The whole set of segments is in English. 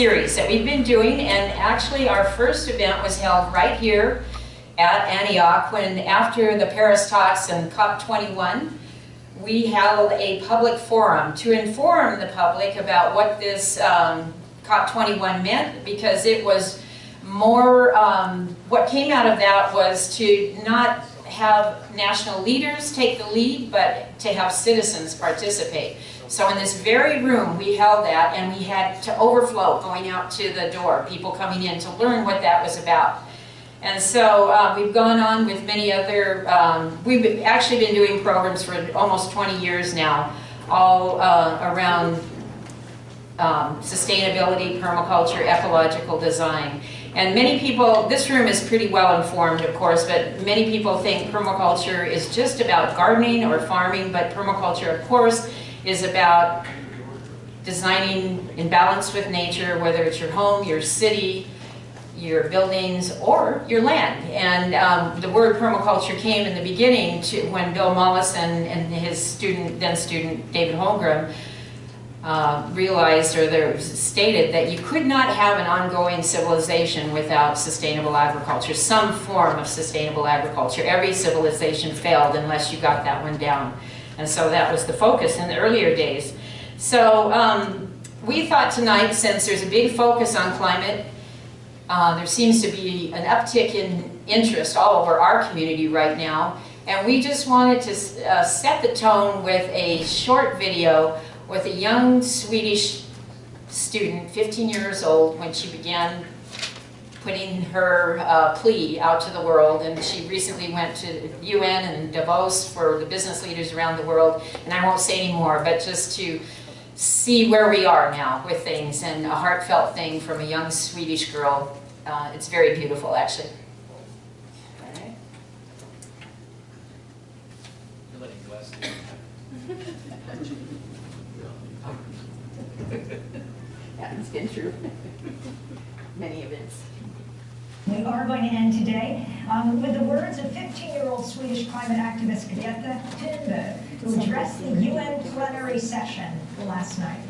series that we've been doing, and actually our first event was held right here at Antioch when after the Paris talks and COP21, we held a public forum to inform the public about what this um, COP21 meant because it was more, um, what came out of that was to not have national leaders take the lead, but to have citizens participate. So in this very room, we held that and we had to overflow going out to the door, people coming in to learn what that was about. And so uh, we've gone on with many other, um, we've actually been doing programs for almost 20 years now, all uh, around um, sustainability, permaculture, ecological design. And many people, this room is pretty well informed, of course, but many people think permaculture is just about gardening or farming, but permaculture, of course, is about designing in balance with nature, whether it's your home, your city, your buildings, or your land. And um, the word permaculture came in the beginning to when Bill Mollison and his student, then student David Holmgren, uh, realized or they stated that you could not have an ongoing civilization without sustainable agriculture, some form of sustainable agriculture. Every civilization failed unless you got that one down. And so that was the focus in the earlier days. So um, we thought tonight, since there's a big focus on climate, uh, there seems to be an uptick in interest all over our community right now. And we just wanted to uh, set the tone with a short video with a young Swedish student, 15 years old, when she began putting her uh, plea out to the world and she recently went to UN and Davos for the business leaders around the world and I won't say any more but just to see where we are now with things and a heartfelt thing from a young Swedish girl. Uh, it's very beautiful actually. yeah, it's been true. Many events. We are going to end today um, with the words of 15-year-old Swedish climate activist Greta Thunberg, who addressed the UN plenary session last night.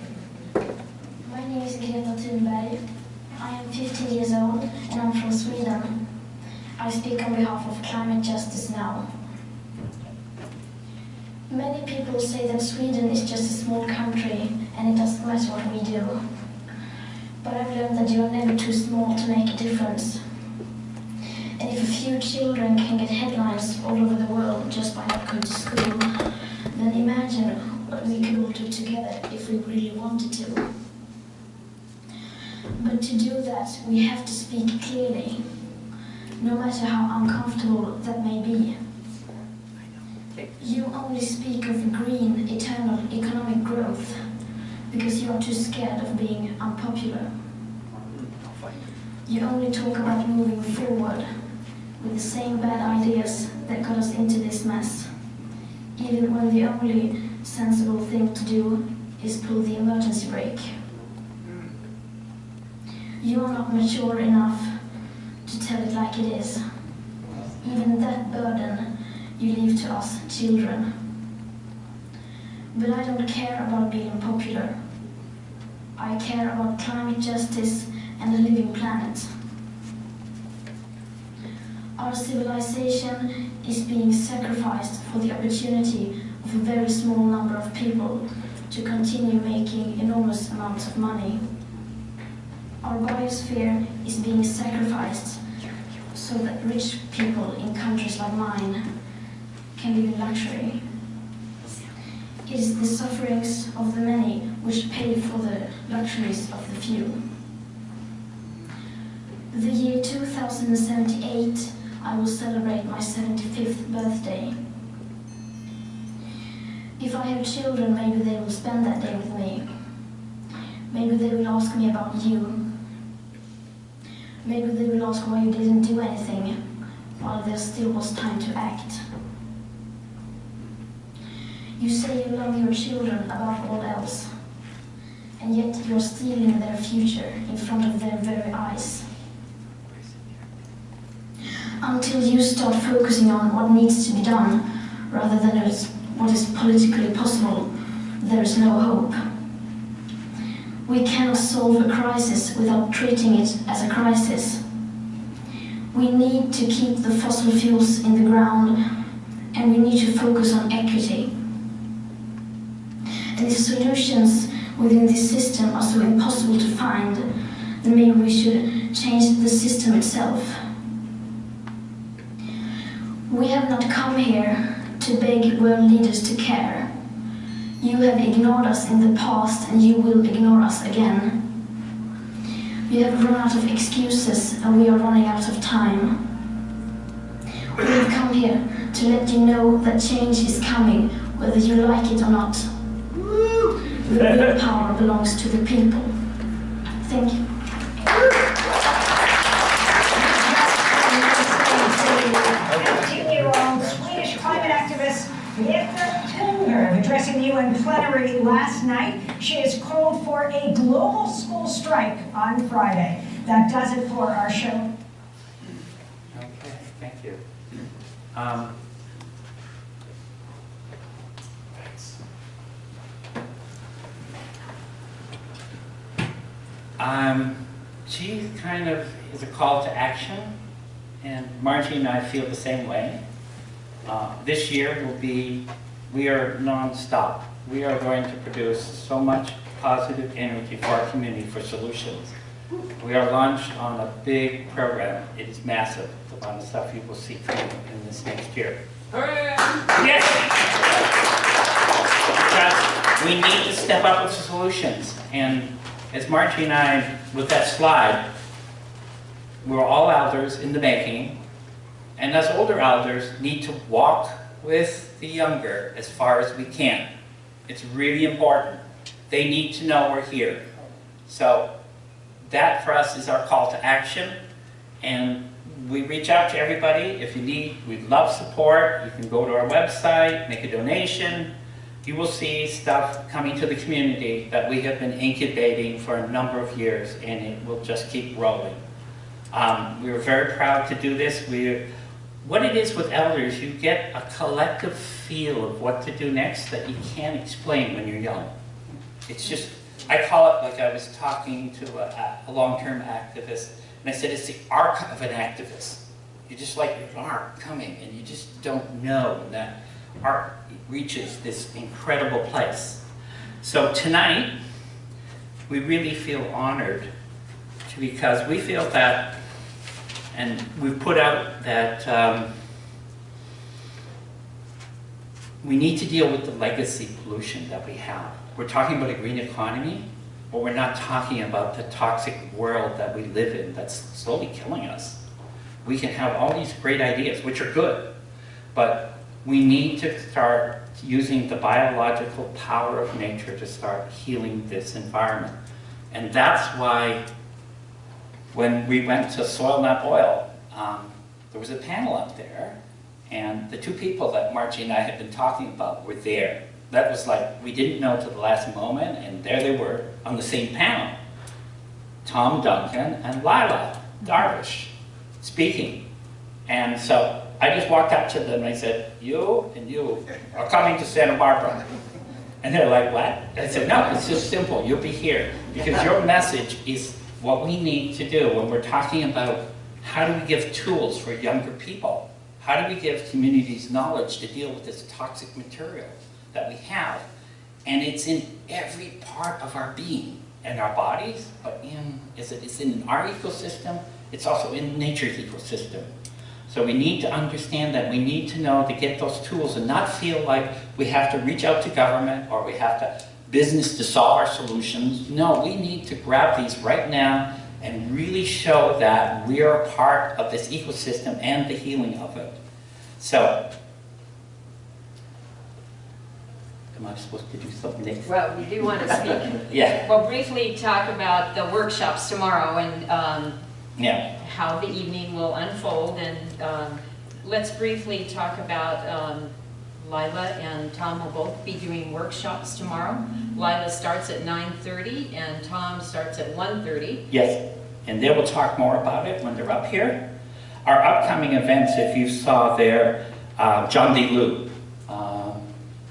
My name is Greta Thunberg. I am 15 years old and I'm from Sweden. I speak on behalf of Climate Justice Now. Many people say that Sweden is just a small country and it doesn't matter what we do. But I've learned that you are never too small to make a difference. And if a few children can get headlines all over the world just by not going to school, then imagine what we could all do together if we really wanted to. But to do that, we have to speak clearly, no matter how uncomfortable that may be. You only speak of green, eternal economic growth because you are too scared of being unpopular. You only talk about moving forward with the same bad ideas that got us into this mess, even when the only sensible thing to do is pull the emergency brake. You are not mature enough to tell it like it is. Even that burden you leave to us children. But I don't care about being popular. I care about climate justice and a living planet. Our civilization is being sacrificed for the opportunity of a very small number of people to continue making enormous amounts of money. Our biosphere is being sacrificed so that rich people in countries like mine can live in luxury. It is the sufferings of the many which pay for the luxuries of the few. The year 2078 I will celebrate my 75th birthday. If I have children, maybe they will spend that day with me. Maybe they will ask me about you. Maybe they will ask why you didn't do anything while there still was time to act. You say you love your children above all else, and yet you are stealing their future in front of their very eyes until you start focusing on what needs to be done rather than what is politically possible, there is no hope. We cannot solve a crisis without treating it as a crisis. We need to keep the fossil fuels in the ground and we need to focus on equity. And if solutions within this system are so impossible to find, then maybe we should change the system itself. We have not come here to beg world leaders to care. You have ignored us in the past and you will ignore us again. We have run out of excuses and we are running out of time. We have come here to let you know that change is coming, whether you like it or not. The real power belongs to the people. Thank you. Greta addressing the UN plenary last night. She has called for a global school strike on Friday. That does it for our show. Okay, thank you. Um, Um, she kind of is a call to action, and Margie and I feel the same way. Uh, this year will be, we are non-stop. We are going to produce so much positive energy for our community for solutions. We are launched on a big program. It is massive, the amount of stuff you will see coming in this next year. Yes! Because we need to step up with solutions. And as Margie and I, with that slide, we're all elders in the making. And us older elders need to walk with the younger as far as we can. It's really important. They need to know we're here. So that for us is our call to action. And we reach out to everybody. If you need, we'd love support. You can go to our website, make a donation. You will see stuff coming to the community that we have been incubating for a number of years and it will just keep rolling. Um, we were very proud to do this. We, what it is with elders, you get a collective feel of what to do next that you can't explain when you're young. It's just, I call it like I was talking to a, a long-term activist, and I said it's the arc of an activist. You just like your arc coming, and you just don't know that arc reaches this incredible place. So tonight, we really feel honored because we feel that, and we've put out that um, we need to deal with the legacy pollution that we have. We're talking about a green economy, but we're not talking about the toxic world that we live in that's slowly killing us. We can have all these great ideas, which are good, but we need to start using the biological power of nature to start healing this environment. And that's why when we went to Soil Not Oil, um, there was a panel up there, and the two people that Margie and I had been talking about were there. That was like, we didn't know till the last moment, and there they were on the same panel. Tom Duncan and Lila Darwish speaking. And so I just walked up to them and I said, you and you are coming to Santa Barbara. And they're like, what? I said, no, it's just simple. You'll be here. Because your message is what we need to do when we're talking about how do we give tools for younger people? How do we give communities knowledge to deal with this toxic material that we have? And it's in every part of our being and our bodies, but in, it's in our ecosystem, it's also in nature's ecosystem. So we need to understand that. We need to know to get those tools and not feel like we have to reach out to government or we have to business to solve our solutions. No, we need to grab these right now and really show that we are a part of this ecosystem and the healing of it. So, am I supposed to do something next? Well, we do want to speak, Yeah, well, briefly talk about the workshops tomorrow and um, yeah. how the evening will unfold. And um, let's briefly talk about um, Lila and Tom will both be doing workshops tomorrow. Lila starts at 9:30 and Tom starts at 1:30. Yes, and they will talk more about it when they're up here. Our upcoming events, if you saw there, uh, John D. Liu, um,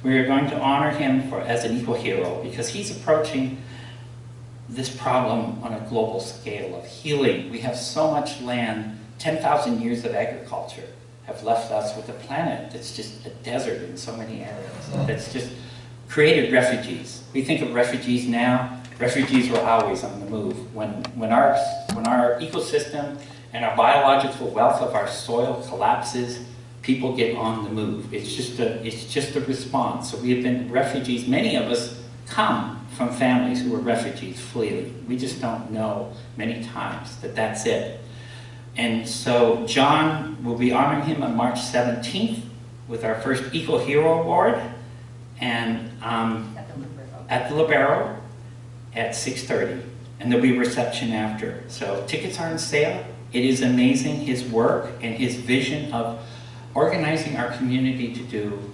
we are going to honor him for as an eco hero because he's approaching this problem on a global scale of healing. We have so much land, 10,000 years of agriculture have left us with a planet that's just a desert in so many areas. That's just created refugees. We think of refugees now, refugees were always on the move. When, when, our, when our ecosystem and our biological wealth of our soil collapses, people get on the move. It's just a, it's just a response. So we have been refugees. Many of us come from families who were refugees fleeing. We just don't know many times that that's it. And so John will be honoring him on March 17th with our first Eco Hero Award and um, at the Lobero at 6.30 and there'll be a reception after. So tickets are on sale. It is amazing his work and his vision of organizing our community to do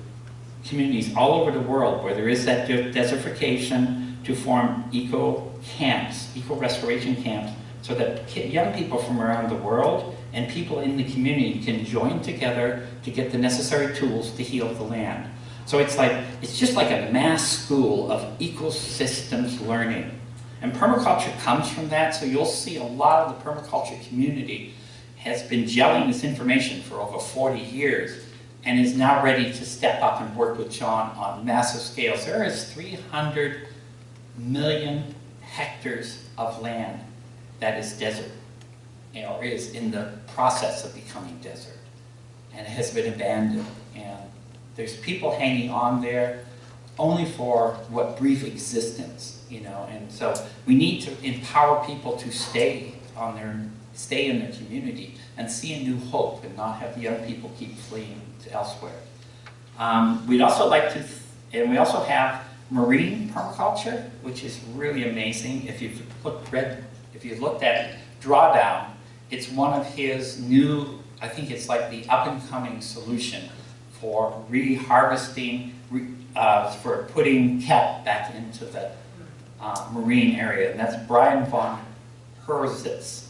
communities all over the world where there is that desertification to form eco camps, eco restoration camps, so that young people from around the world and people in the community can join together to get the necessary tools to heal the land. So it's like, it's just like a mass school of ecosystems learning. And permaculture comes from that, so you'll see a lot of the permaculture community has been gelling this information for over 40 years and is now ready to step up and work with John on massive scales. There is 300 million hectares of land that is desert, or is in the process of becoming desert, and has been abandoned. And there's people hanging on there only for what brief existence, you know. And so we need to empower people to stay on their, stay in their community and see a new hope, and not have the young people keep fleeing to elsewhere. Um, we'd also like to, and we also have marine permaculture, which is really amazing. If you've looked, read, if you looked at Drawdown, it's one of his new, I think it's like the up and coming solution for reharvesting, re, uh, for putting kelp back into the uh, marine area. And that's Brian von Herzitz,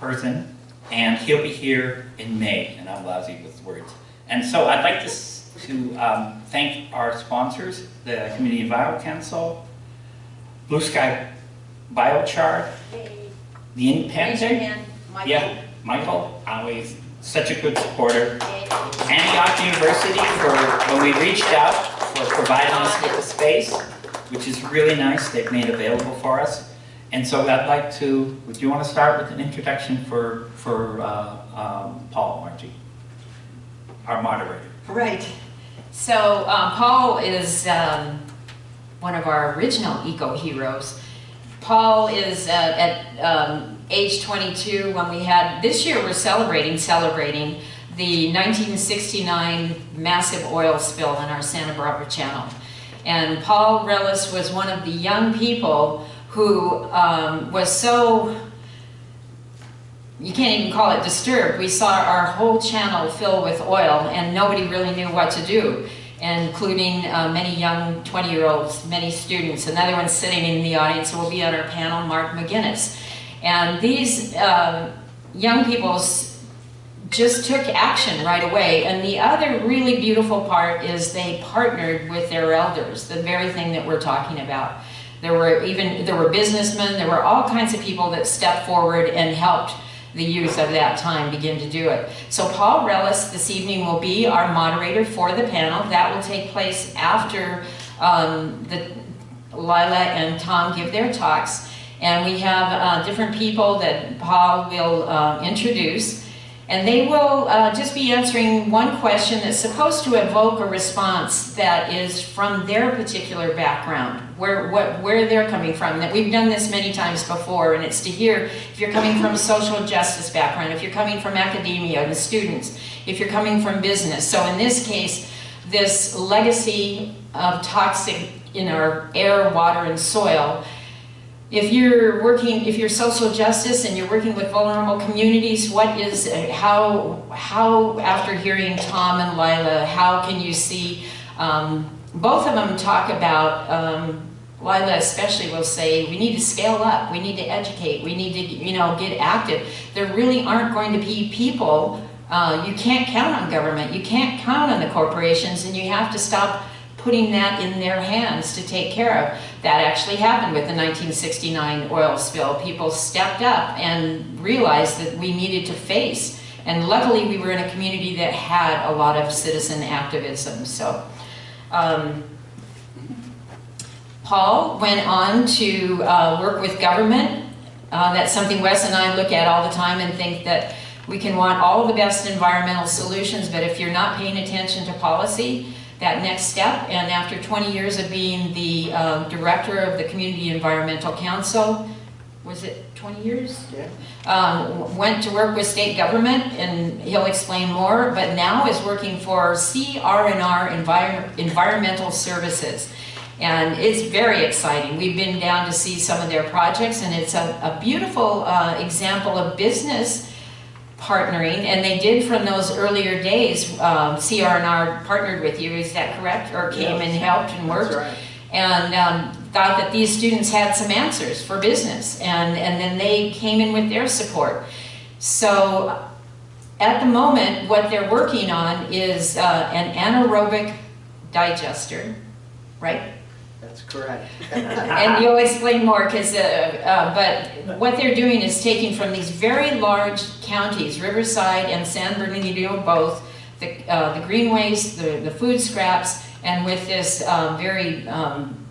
Herzen, and he'll be here in May, and I'm lousy with words. And so I'd like to, to um, thank our sponsors, the Community Bio Council, Blue Sky Biochar, the Raise your Independent, hand, Michael. yeah, Michael, always such a good supporter. Antioch University for, when we reached out, for providing us with the space, which is really nice, they've made available for us. And so I'd like to, would you want to start with an introduction for, for uh, um, Paul Margie, our moderator? Right. So um, Paul is um, one of our original eco heroes. Paul is uh, at um, age 22 when we had, this year we're celebrating, celebrating the 1969 massive oil spill in our Santa Barbara Channel. And Paul Relis was one of the young people who um, was so you can't even call it disturbed. We saw our whole channel fill with oil and nobody really knew what to do, including uh, many young 20-year-olds, many students. Another one sitting in the audience will be on our panel, Mark McGinnis. And these uh, young people just took action right away. And the other really beautiful part is they partnered with their elders, the very thing that we're talking about. There were even, there were businessmen, there were all kinds of people that stepped forward and helped the youth of that time begin to do it. So Paul Relis this evening will be our moderator for the panel. That will take place after um, the, Lila and Tom give their talks. And we have uh, different people that Paul will uh, introduce. And they will uh, just be answering one question that's supposed to evoke a response that is from their particular background, where, what, where they're coming from. That we've done this many times before, and it's to hear if you're coming from a social justice background, if you're coming from academia, the students, if you're coming from business. So in this case, this legacy of toxic in our air, water, and soil if you're working, if you're social justice and you're working with vulnerable communities, what is, how, how after hearing Tom and Lila, how can you see, um, both of them talk about, um, Lila especially will say, we need to scale up, we need to educate, we need to, you know, get active. There really aren't going to be people, uh, you can't count on government, you can't count on the corporations, and you have to stop putting that in their hands to take care of. That actually happened with the 1969 oil spill. People stepped up and realized that we needed to face. And luckily, we were in a community that had a lot of citizen activism. So, um, Paul went on to uh, work with government. Uh, that's something Wes and I look at all the time and think that we can want all the best environmental solutions, but if you're not paying attention to policy, that next step, and after 20 years of being the uh, director of the Community Environmental Council, was it 20 years? Yeah. Um, went to work with state government, and he'll explain more, but now is working for CR&R Envir Environmental Services. And it's very exciting. We've been down to see some of their projects, and it's a, a beautiful uh, example of business partnering, and they did from those earlier days, um, CR&R partnered with you, is that correct? Or came and helped and worked? Right. And um, thought that these students had some answers for business, and, and then they came in with their support. So at the moment, what they're working on is uh, an anaerobic digester, right? That's correct. and you'll explain more because, uh, uh, but what they're doing is taking from these very large counties, Riverside and San Bernardino both, the, uh, the green waste, the, the food scraps, and with this um, very, um,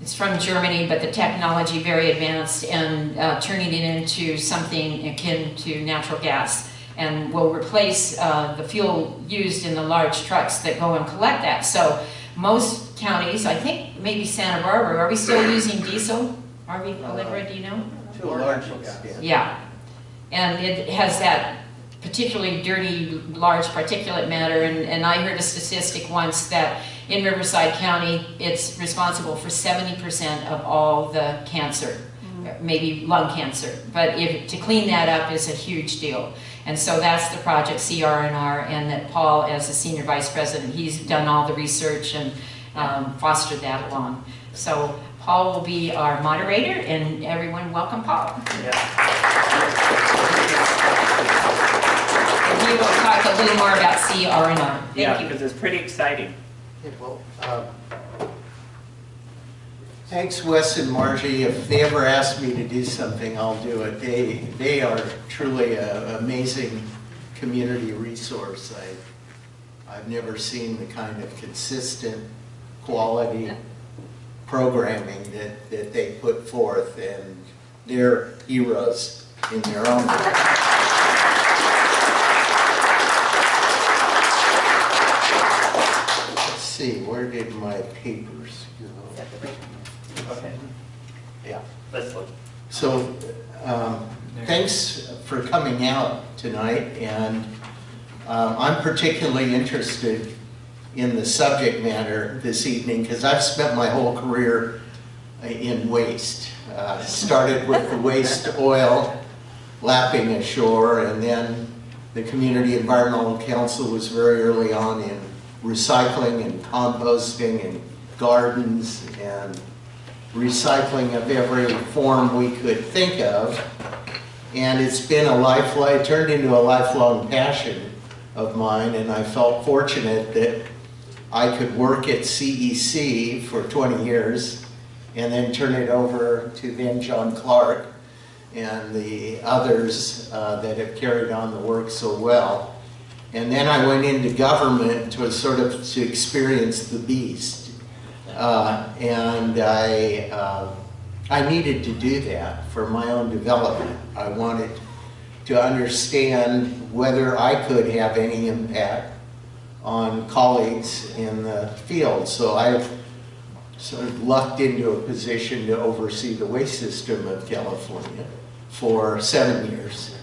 it's from Germany, but the technology very advanced, and uh, turning it into something akin to natural gas and will replace uh, the fuel used in the large trucks that go and collect that. So most counties, I think maybe Santa Barbara, are we still using diesel? Are we, Olivia, do you know? To a large extent. Yeah. And it has that particularly dirty, large particulate matter, and, and I heard a statistic once that in Riverside County, it's responsible for 70% of all the cancer, mm. maybe lung cancer. But if, to clean that up is a huge deal. And so that's the project CR&R, and that Paul, as the senior vice president, he's done all the research and um, fostered that along. So Paul will be our moderator, and everyone welcome Paul. Yeah. And he will talk a little more about CR&R. Yeah, Thank you. because it's pretty exciting. Yeah, well, um, Thanks Wes and Margie. If they ever ask me to do something, I'll do it. They, they are truly an amazing community resource. I, I've never seen the kind of consistent quality programming that, that they put forth and they're heroes in their own. Let's see, where did my papers go? Okay, Yeah. let's look. So, um, thanks for coming out tonight, and um, I'm particularly interested in the subject matter this evening because I've spent my whole career uh, in waste. Uh, Started with the waste oil lapping ashore, and then the Community Environmental Council was very early on in recycling and composting and gardens and recycling of every form we could think of. And it's been a lifelong, turned into a lifelong passion of mine, and I felt fortunate that I could work at CEC for 20 years and then turn it over to then John Clark and the others uh, that have carried on the work so well. And then I went into government to sort of to experience the beast. Uh, and I, uh, I needed to do that for my own development. I wanted to understand whether I could have any impact on colleagues in the field. So I've sort of lucked into a position to oversee the waste system of California for seven years.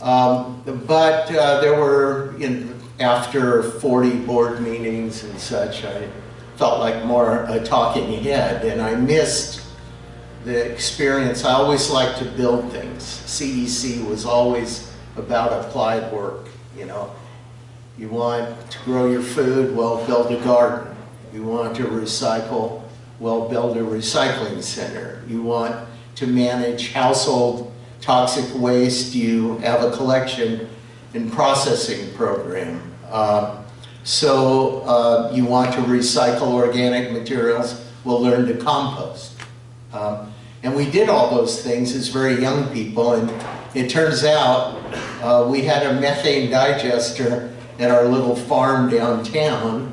Um, but uh, there were, in, after 40 board meetings and such, I felt like more a talking head, and I missed the experience. I always liked to build things. CEC was always about applied work, you know. You want to grow your food, well, build a garden. You want to recycle, well, build a recycling center. You want to manage household toxic waste, you have a collection and processing program. Uh, So uh, you want to recycle organic materials, we'll learn to compost. Um, And we did all those things as very young people, and it turns out uh, we had a methane digester at our little farm downtown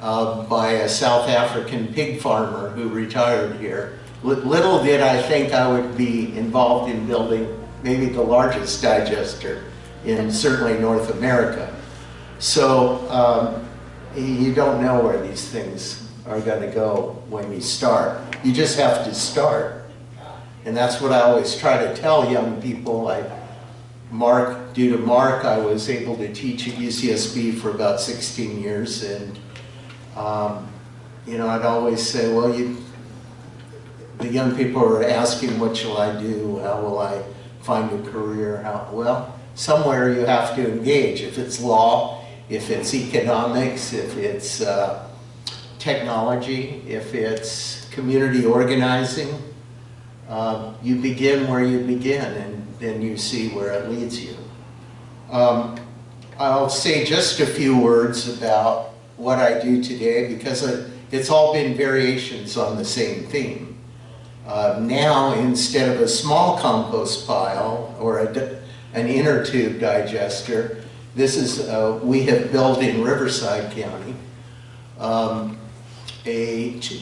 uh, by a South African pig farmer who retired here. Li- Little did I think I would be involved in building maybe the largest digester in certainly North America. So um, you don't know where these things are going to go when you start. You just have to start. And that's what I always try to tell young people. Like Mark, due to Mark, I was able to teach at UCSB for about 16 years. And, um, you know, I'd always say, well, you, the young people are asking, what shall I do? How will I find a career? How, well, somewhere you have to engage. If it's law, if it's economics, if it's uh, technology, if it's community organizing, uh, you begin where you begin and then you see where it leads you. Um, I'll say just a few words about what I do today because it's all been variations on the same theme. Uh, now, instead of a small compost pile or a, an inner tube digester, this is, uh, we have built in Riverside County um, a two,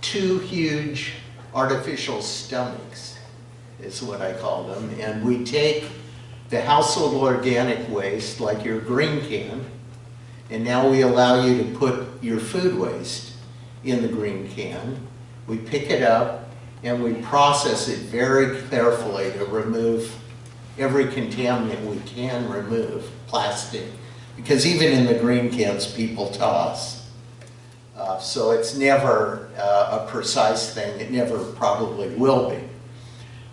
two huge artificial stomachs, is what I call them. And we take the household organic waste, like your green can, and now we allow you to put your food waste in the green can. We pick it up and we process it very carefully to remove every contaminant we can remove, plastic. Because even in the green cans, people toss. Uh, so it's never uh, a precise thing. It never probably will be.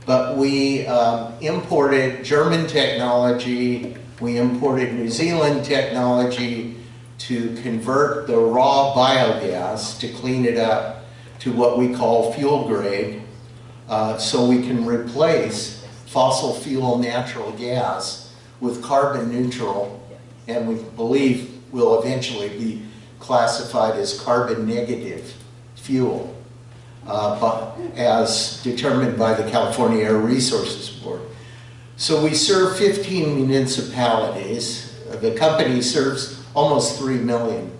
But we um, imported German technology, we imported New Zealand technology to convert the raw biogas to clean it up to what we call fuel grade uh, so we can replace fossil fuel natural gas with carbon neutral and we believe will eventually be classified as carbon negative fuel uh, as determined by the California Air Resources Board. So we serve 15 municipalities. The company serves almost 3 million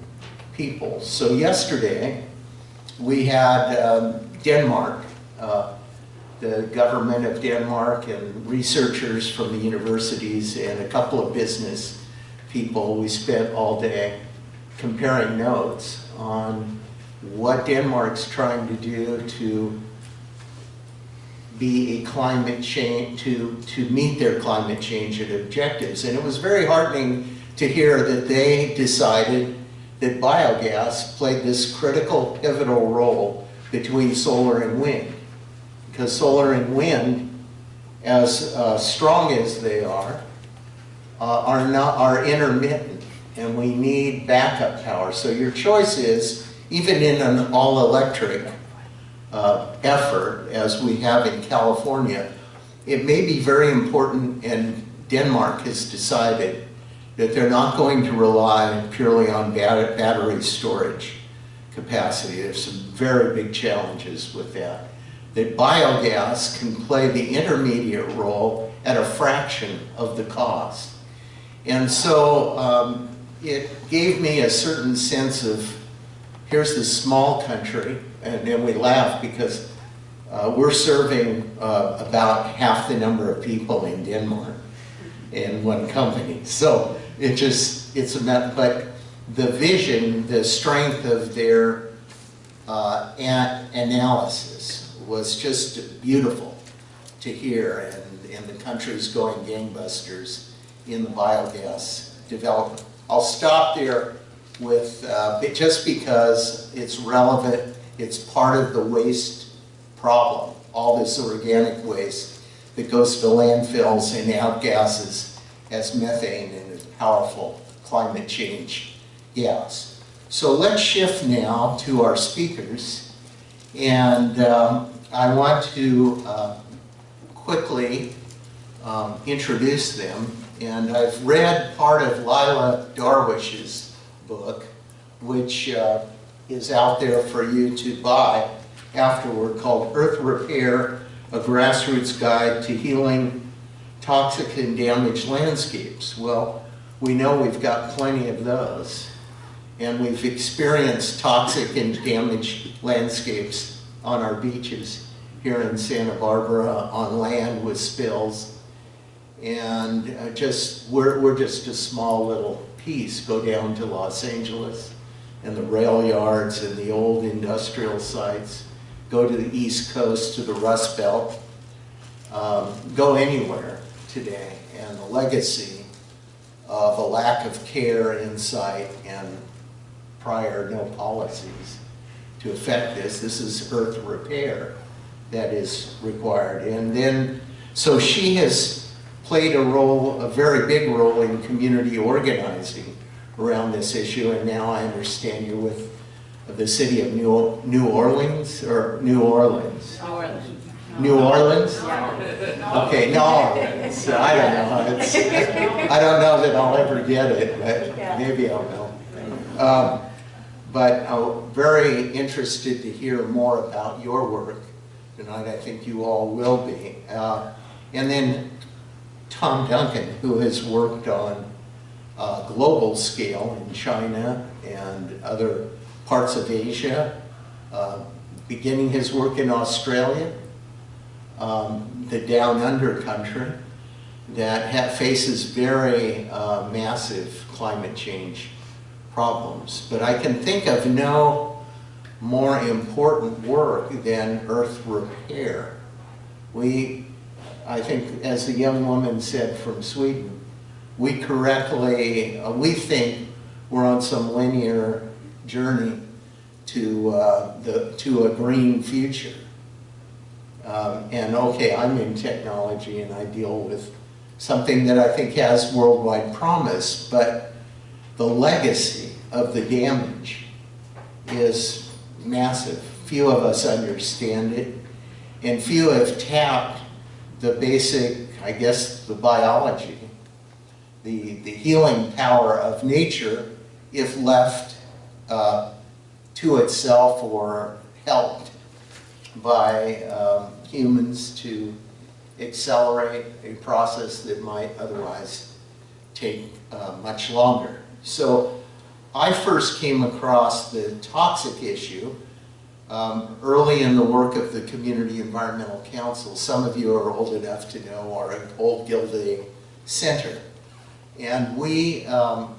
people. So yesterday, we had um, Denmark, uh, the government of Denmark and researchers from the universities and a couple of business people. We spent all day comparing notes on what Denmark's trying to do to be a climate change, to, to meet their climate change and objectives. And it was very heartening to hear that they decided that biogas played this critical pivotal role between solar and wind. Because solar and wind, as uh, strong as they are, uh, are not are intermittent, and we need backup power. So your choice is, even in an all-electric uh, effort, as we have in California, it may be very important, and Denmark has decided that they're not going to rely purely on bat- battery storage capacity. There's some very big challenges with that. That biogas can play the intermediate role at a fraction of the cost. And so um, it gave me a certain sense of, here's this small country, and then we laugh because uh, we're serving uh, about half the number of people in Denmark in one company. So it just, it's a, met- but the vision, the strength of their uh, analysis was just beautiful to hear, and, and the country's going gangbusters in the biogas development. I'll stop there with, uh, just because it's relevant, it's part of the waste problem, all this organic waste that goes to landfills and outgasses as methane and a powerful climate change gas. So let's shift now to our speakers. And um, I want to uh, quickly um, introduce them. And I've read part of Lila Darwish's book, which uh, is out there for you to buy afterward, called Earth Repair, A Grassroots Guide to Healing Toxic and Damaged Landscapes. Well, we know we've got plenty of those, and we've experienced toxic and damaged landscapes on our beaches here in Santa Barbara on land with spills. And uh, just, we're, we're just a small little piece. Go down to Los Angeles and the rail yards and the old industrial sites. Go to the East Coast, to the Rust Belt. Um, go anywhere today. And the legacy of a lack of care, insight, and prior no policies to affect this. This is earth repair that is required. And then, so she has played a role, a very big role in community organizing around this issue. And now I understand you're with the city of New, New Orleans, or New Orleans? New Orleans? Okay, New Orleans. I don't know. It's, I don't know that I'll ever get it, but maybe I'll know. Um, but I'm very interested to hear more about your work tonight. I think you all will be. Uh, and then Tom Duncan, who has worked on uh, global scale in China and other parts of Asia, uh, beginning his work in Australia, um, the down under country that ha faces very uh, massive climate change problems. But I can think of no more important work than earth repair. We, I think, as the young woman said from Sweden, we correctly, uh, we think we're on some linear journey to, uh, the, to a green future. Um, and okay, I'm in technology and I deal with something that I think has worldwide promise, but the legacy of the damage is massive. Few of us understand it, and few have tapped the basic, I guess, the biology, the, the healing power of nature if left uh, to itself or helped by um, humans to accelerate a process that might otherwise take uh, much longer. So I first came across the toxic issue um, early in the work of the Community Environmental Council. Some of you are old enough to know our old Gildea Center. And we, um,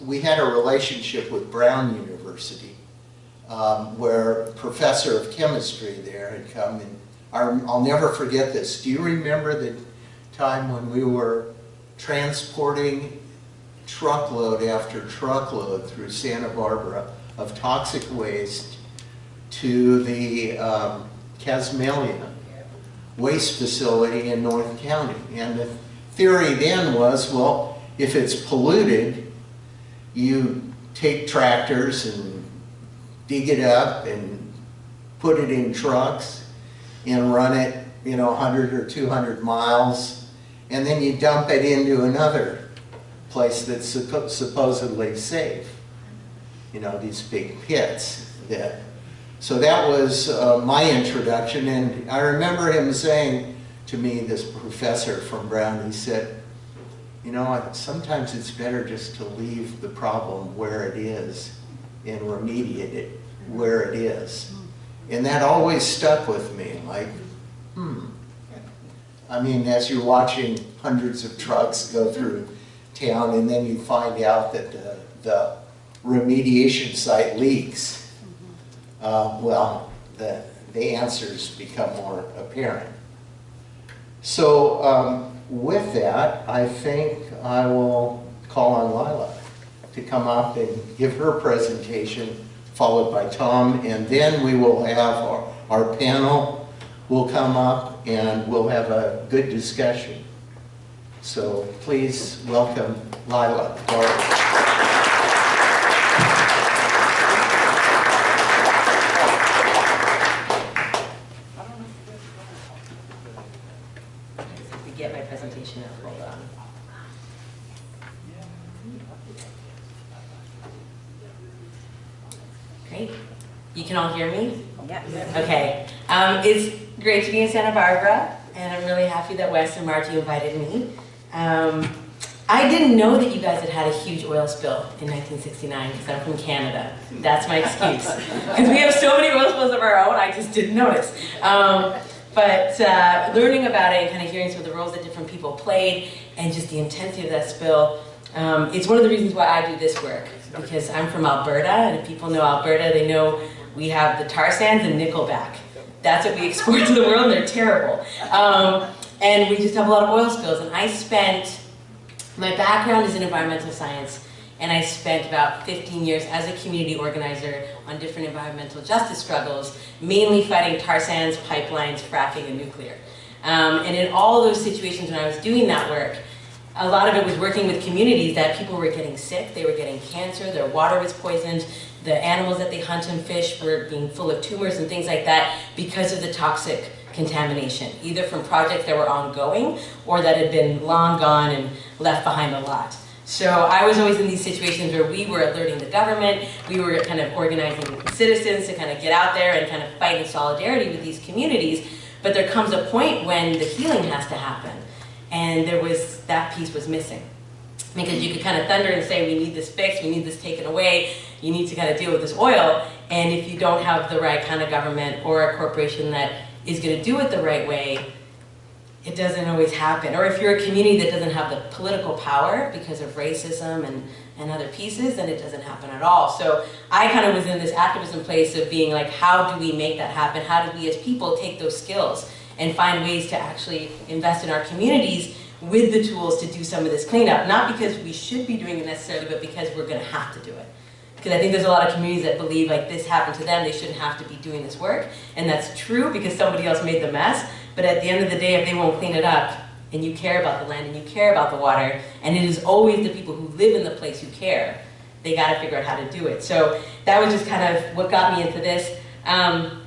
we had a relationship with Brown University um, where a professor of chemistry there had come and I'll never forget this. Do you remember the time when we were transporting truckload after truckload through Santa Barbara of toxic waste to the um, Casmalia waste facility in North County. And the theory then was, well, if it's polluted, you take tractors and dig it up and put it in trucks and run it, you know, 100 or 200 miles, and then you dump it into another place that's supposedly safe. You know, these big pits. That, so that was uh, my introduction, and I remember him saying to me, this professor from Brown, he said, you know, sometimes it's better just to leave the problem where it is and remediate it where it is. And that always stuck with me, like, hmm. I mean, as you're watching hundreds of trucks go through town and then you find out that the, the remediation site leaks, uh, well, the, the answers become more apparent. So um, with that, I think I will call on Lila to come up and give her presentation followed by Tom, and then we will have our, our panel will come up and we'll have a good discussion. So please welcome Lila get my presentation out, hold on. Great. You can all hear me? Yeah. Okay. Um, it's great to be in Santa Barbara, and I'm really happy that Wes and Marty invited me. Um, I didn't know that you guys had had a huge oil spill in 1969 because I'm from Canada. That's my excuse. Because we have so many oil spills of our own, I just didn't notice. Um, but uh, learning about it and kind of hearing some of the roles that different people played and just the intensity of that spill, um, it's one of the reasons why I do this work. Because I'm from Alberta, and if people know Alberta, they know we have the tar sands and Nickelback. That's what we export to the world, and they're terrible. Um, and we just have a lot of oil spills. And I spent, my background is in environmental science, and I spent about 15 years as a community organizer on different environmental justice struggles, mainly fighting tar sands, pipelines, fracking, and nuclear. Um, and in all those situations when I was doing that work, a lot of it was working with communities that people were getting sick, they were getting cancer, their water was poisoned, the animals that they hunt and fish were being full of tumors and things like that because of the toxic contamination, either from projects that were ongoing or that had been long gone and left behind a lot. So I was always in these situations where we were alerting the government, we were kind of organizing citizens to kind of get out there and kind of fight in solidarity with these communities, but there comes a point when the healing has to happen. And there was, that piece was missing. Because you could kind of thunder and say, we need this fixed, we need this taken away, you need to kind of deal with this oil. And if you don't have the right kind of government or a corporation that is going to do it the right way, it doesn't always happen. Or if you're a community that doesn't have the political power because of racism and, and other pieces, then it doesn't happen at all. So I kind of was in this activism place of being like, how do we make that happen? How do we as people take those skills and find ways to actually invest in our communities with the tools to do some of this cleanup? Not because we should be doing it necessarily, but because we're gonna have to do it. Because I think there's a lot of communities that believe like this happened to them, they shouldn't have to be doing this work. And that's true because somebody else made the mess. But at the end of the day, if they won't clean it up, and you care about the land and you care about the water, and it is always the people who live in the place who care, they gotta figure out how to do it. So that was just kind of what got me into this. Um,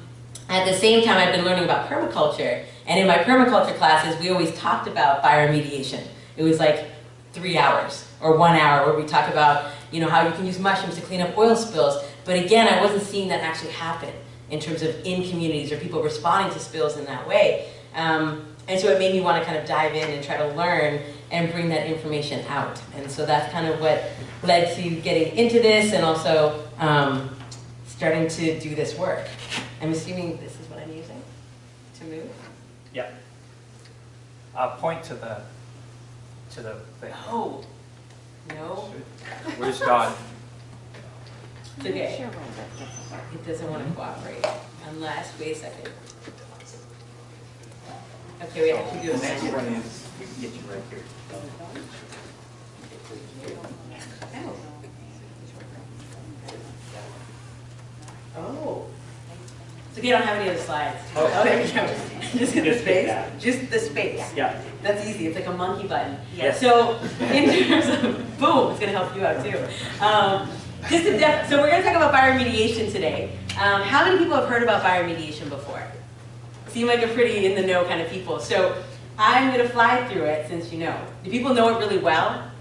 at the same time, I've been learning about permaculture. And in my permaculture classes, we always talked about bioremediation. It was like three hours or one hour where we talk about you know, how you can use mushrooms to clean up oil spills. But again, I wasn't seeing that actually happen in terms of in communities or people responding to spills in that way. Um, and so it made me want to kind of dive in and try to learn and bring that information out. And so that's kind of what led to getting into this and also um, starting to do this work. I'm assuming this is what I'm using to move? Yeah. I'll point to the, to the thing. Oh, no, Where's God? it's okay. It doesn't want to cooperate unless, wait a second. Okay, we have to do The a next one is, we can get you right here. Oh. It's okay, you don't have any other slides. Oh. go. Just hit the Just space, just the space. Yeah. That's easy, it's like a monkey button. Yes. So, in terms of, boom, it's gonna help you out too. Um, just def, so we're gonna talk about bioremediation today. Um, how many people have heard about bioremediation before? Seem like a pretty in the know kind of people. So, I'm gonna fly through it since you know. Do people know it really well?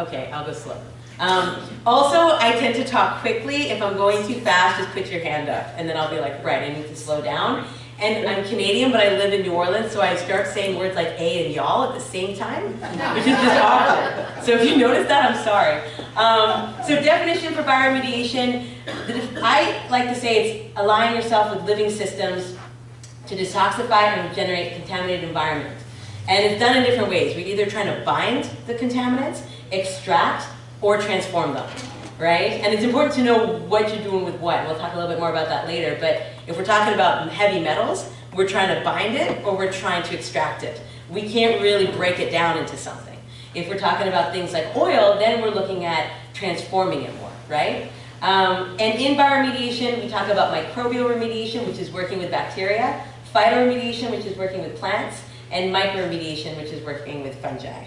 Okay, I'll go slow. Um, also, I tend to talk quickly. If I'm going too fast, just put your hand up, and then I'll be like, right, I need to slow down. And I'm Canadian, but I live in New Orleans, so I start saying words like a and y'all at the same time, which is just awkward. So if you notice that, I'm sorry. Um, so definition for bioremediation, I like to say it's aligning yourself with living systems to detoxify and regenerate contaminated environment. And it's done in different ways. We're either trying to bind the contaminants, extract, or transform them, right? And it's important to know what you're doing with what. We'll talk a little bit more about that later, but if we're talking about heavy metals, we're trying to bind it or we're trying to extract it. We can't really break it down into something. If we're talking about things like oil, then we're looking at transforming it more, right? Um, and in bioremediation, we talk about microbial remediation, which is working with bacteria, phytoremediation, which is working with plants, and mycoremediation, which is working with fungi.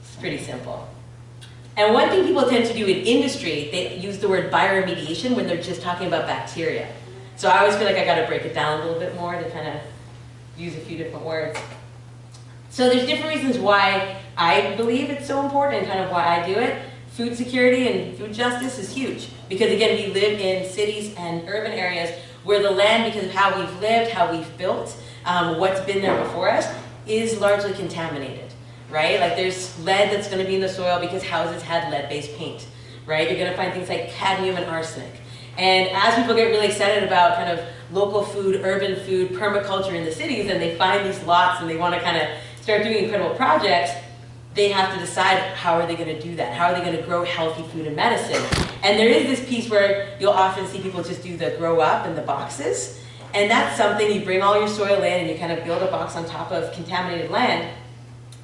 It's pretty simple. And one thing people tend to do in industry, they use the word bioremediation when they're just talking about bacteria. So I always feel like I gotta break it down a little bit more to kind of use a few different words. So there's different reasons why I believe it's so important and kind of why I do it. food security and food justice is huge. Because again, we live in cities and urban areas where the land, because of how we've lived, how we've built, um, what's been there before us, is largely contaminated, right? Like there's lead that's gonna be in the soil because houses had lead-based paint, right? You're gonna find things like cadmium and arsenic. And as people get really excited about kind of local food, urban food, permaculture in the cities, and they find these lots and they wanna kind of start doing incredible projects, they have to decide how are they going to do that? How are they going to grow healthy food and medicine? And there is this piece where you'll often see people just do the grow up in the boxes. And that's something you bring all your soil in and you kind of build a box on top of contaminated land.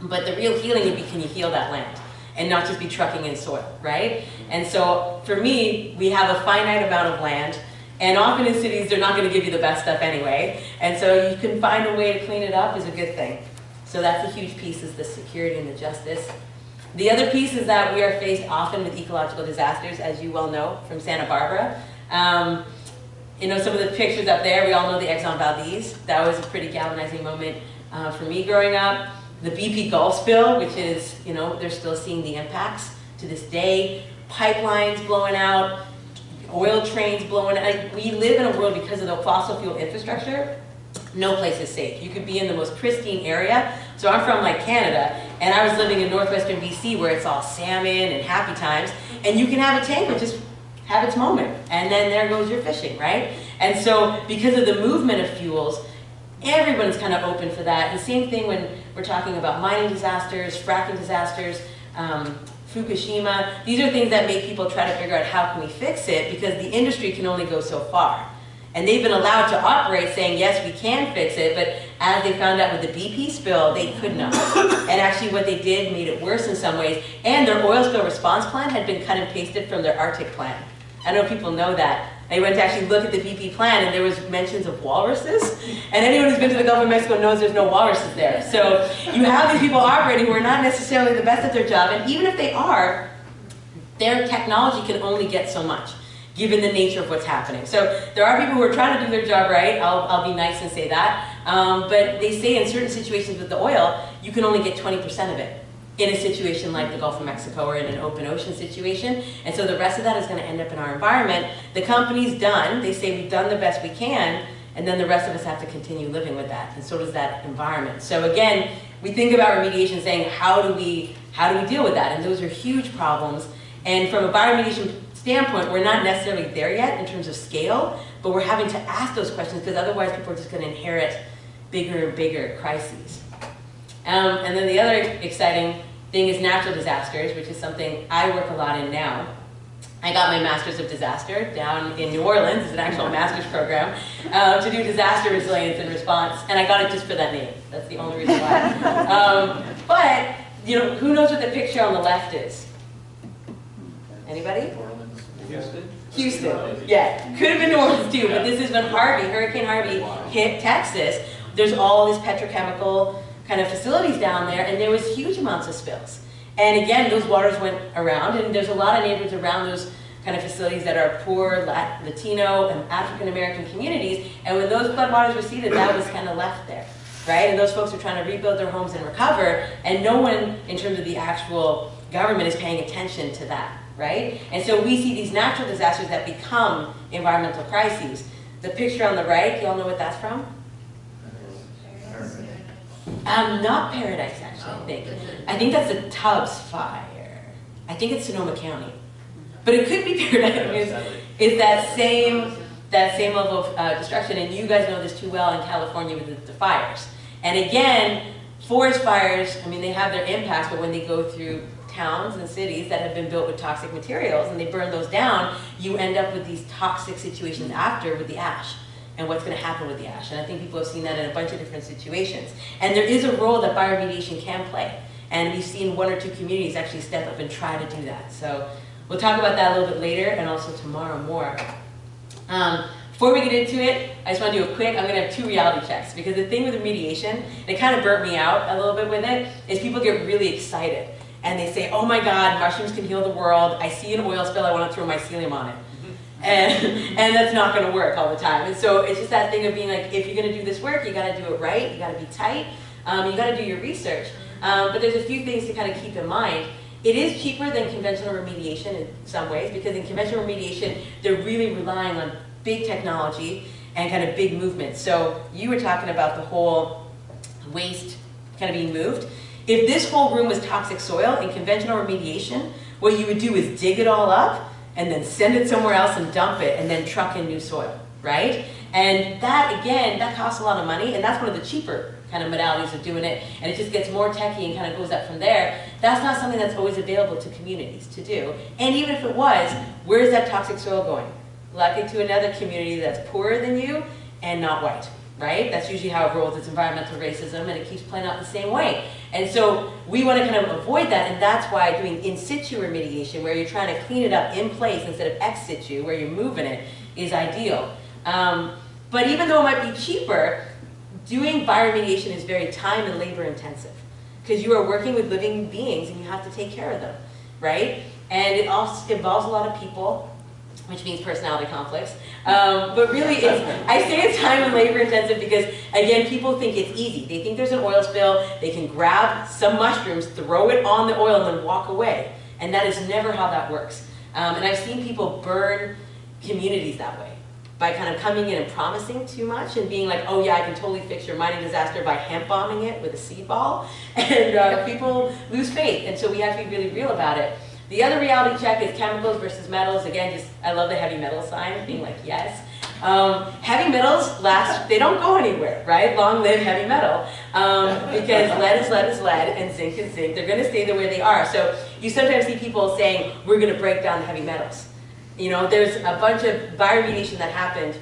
But the real healing would be can you heal that land? And not just be trucking in soil, right? And so for me, we have a finite amount of land. And often in cities, they're not going to give you the best stuff anyway. And so you can find a way to clean it up is a good thing. So that's a huge piece is the security and the justice. The other piece is that we are faced often with ecological disasters, as you well know from Santa Barbara. Um, you know, some of the pictures up there, we all know the Exxon Valdez. That was a pretty galvanizing moment uh, for me growing up. The BP Gulf spill, which is, you know, they're still seeing the impacts to this day. Pipelines blowing out, oil trains blowing out. We live in a world because of the fossil fuel infrastructure no place is safe. You could be in the most pristine area. So I'm from like Canada, and I was living in northwestern BC where it's all salmon and happy times, and you can have a tank that just have its moment, and then there goes your fishing, right? And so because of the movement of fuels, everyone's kind of open for that. And same thing when we're talking about mining disasters, fracking disasters, um, Fukushima. These are things that make people try to figure out how can we fix it because the industry can only go so far. And they've been allowed to operate saying, yes, we can fix it, but as they found out with the BP spill, they could not. and actually what they did made it worse in some ways. And their oil spill response plan had been cut and pasted from their Arctic plan. I know people know that. I went to actually look at the BP plan and there was mentions of walruses. And anyone who's been to the Gulf of Mexico knows there's no walruses there. So you have these people operating who are not necessarily the best at their job. And even if they are, their technology can only get so much given the nature of what's happening. So there are people who are trying to do their job right, I'll, I'll be nice and say that, um, but they say in certain situations with the oil, you can only get 20% of it in a situation like the Gulf of Mexico or in an open ocean situation. And so the rest of that is going to end up in our environment. The company's done, they say we've done the best we can, and then the rest of us have to continue living with that, and so does that environment. So again, we think about remediation saying, how do we, how do we deal with that? And those are huge problems. And from a bioremediation standpoint, we're not necessarily there yet in terms of scale, but we're having to ask those questions because otherwise people are just going to inherit bigger and bigger crises. Um, and then the other exciting thing is natural disasters, which is something I work a lot in now. I got my Masters of Disaster down in New Orleans, it's an actual master's program, uh, to do disaster resilience and response, and I got it just for that name. That's the only reason why. um, but, you know, who knows what the picture on the left is? Anybody? New Orleans. Houston? Houston, yeah. Could have been New Orleans too, but this is when Harvey, Hurricane Harvey hit Texas. There's all these petrochemical kind of facilities down there and there was huge amounts of spills. And again, those waters went around and there's a lot of neighborhoods around those kind of facilities that are poor Latino and African American communities. And when those floodwaters receded, that was kind of left there, right? And those folks are trying to rebuild their homes and recover and no one in terms of the actual government is paying attention to that right? And so we see these natural disasters that become environmental crises. The picture on the right, y'all know what that's from? Um, not Paradise, actually, I think. I think that's the Tubbs fire. I think it's Sonoma County. But it could be Paradise. It's, it's that same that same level of uh, destruction, and you guys know this too well in California with the, the fires. And again, forest fires, I mean, they have their impacts, but when they go through towns and cities that have been built with toxic materials and they burn those down, you end up with these toxic situations after with the ash and what's going to happen with the ash. And I think people have seen that in a bunch of different situations. And there is a role that bioremediation can play. And we've seen one or two communities actually step up and try to do that. So we'll talk about that a little bit later and also tomorrow more. Um, before we get into it, I just want to do a quick, I'm going to have two reality checks because the thing with remediation, it kind of burnt me out a little bit with it, is people get really excited and they say, oh my God, mushrooms can heal the world. I see an oil spill, I want to throw mycelium on it. And, and that's not going to work all the time. And so it's just that thing of being like, if you're going to do this work, you got to do it right, you got to be tight, um, you got to do your research. Um, but there's a few things to kind of keep in mind. It is cheaper than conventional remediation in some ways because in conventional remediation, they're really relying on big technology and kind of big movements. So you were talking about the whole waste kind of being moved. If this whole room was toxic soil in conventional remediation, what you would do is dig it all up and then send it somewhere else and dump it and then truck in new soil, right? And that, again, that costs a lot of money and that's one of the cheaper kind of modalities of doing it and it just gets more techy and kind of goes up from there. That's not something that's always available to communities to do. And even if it was, where's that toxic soil going? Likely to another community that's poorer than you and not white, right? That's usually how it rolls, it's environmental racism and it keeps playing out the same way. And so we want to kind of avoid that and that's why doing in situ remediation where you're trying to clean it up in place instead of ex situ where you're moving it is ideal. Um, but even though it might be cheaper, doing bioremediation is very time and labor intensive because you are working with living beings and you have to take care of them, right? And it also involves a lot of people, which means personality conflicts. Um, but really, I say it's time and labor intensive because, again, people think it's easy. They think there's an oil spill, they can grab some mushrooms, throw it on the oil, and then walk away. And that is never how that works. Um, and I've seen people burn communities that way by kind of coming in and promising too much and being like, oh yeah, I can totally fix your mining disaster by hemp bombing it with a seed ball. And uh, people lose faith. And so we have to be really real about it. The other reality check is chemicals versus metals. Again, just I love the heavy metal sign, being like, yes. Um, heavy metals last, they don't go anywhere, right? Long live heavy metal. Um, because lead is lead is lead and zinc is zinc. They're gonna stay the way they are. So you sometimes see people saying, we're gonna break down the heavy metals. You know, there's a bunch of bioremediation that happened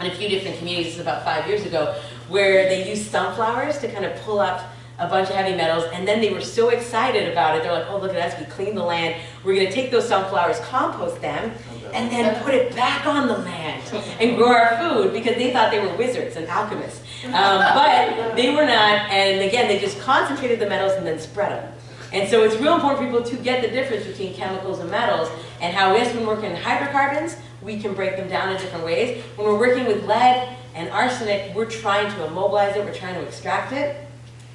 in a few different communities, about five years ago, where they used sunflowers to kind of pull up a bunch of heavy metals, and then they were so excited about it, they're like, oh, look at us, we cleaned the land, we're gonna take those sunflowers, compost them, and then put it back on the land and grow our food, because they thought they were wizards and alchemists. Um, but they were not, and again, they just concentrated the metals and then spread them. And so it's real important for people to get the difference between chemicals and metals and how yes, when working in hydrocarbons, we can break them down in different ways. When we're working with lead and arsenic, we're trying to immobilize it, we're trying to extract it,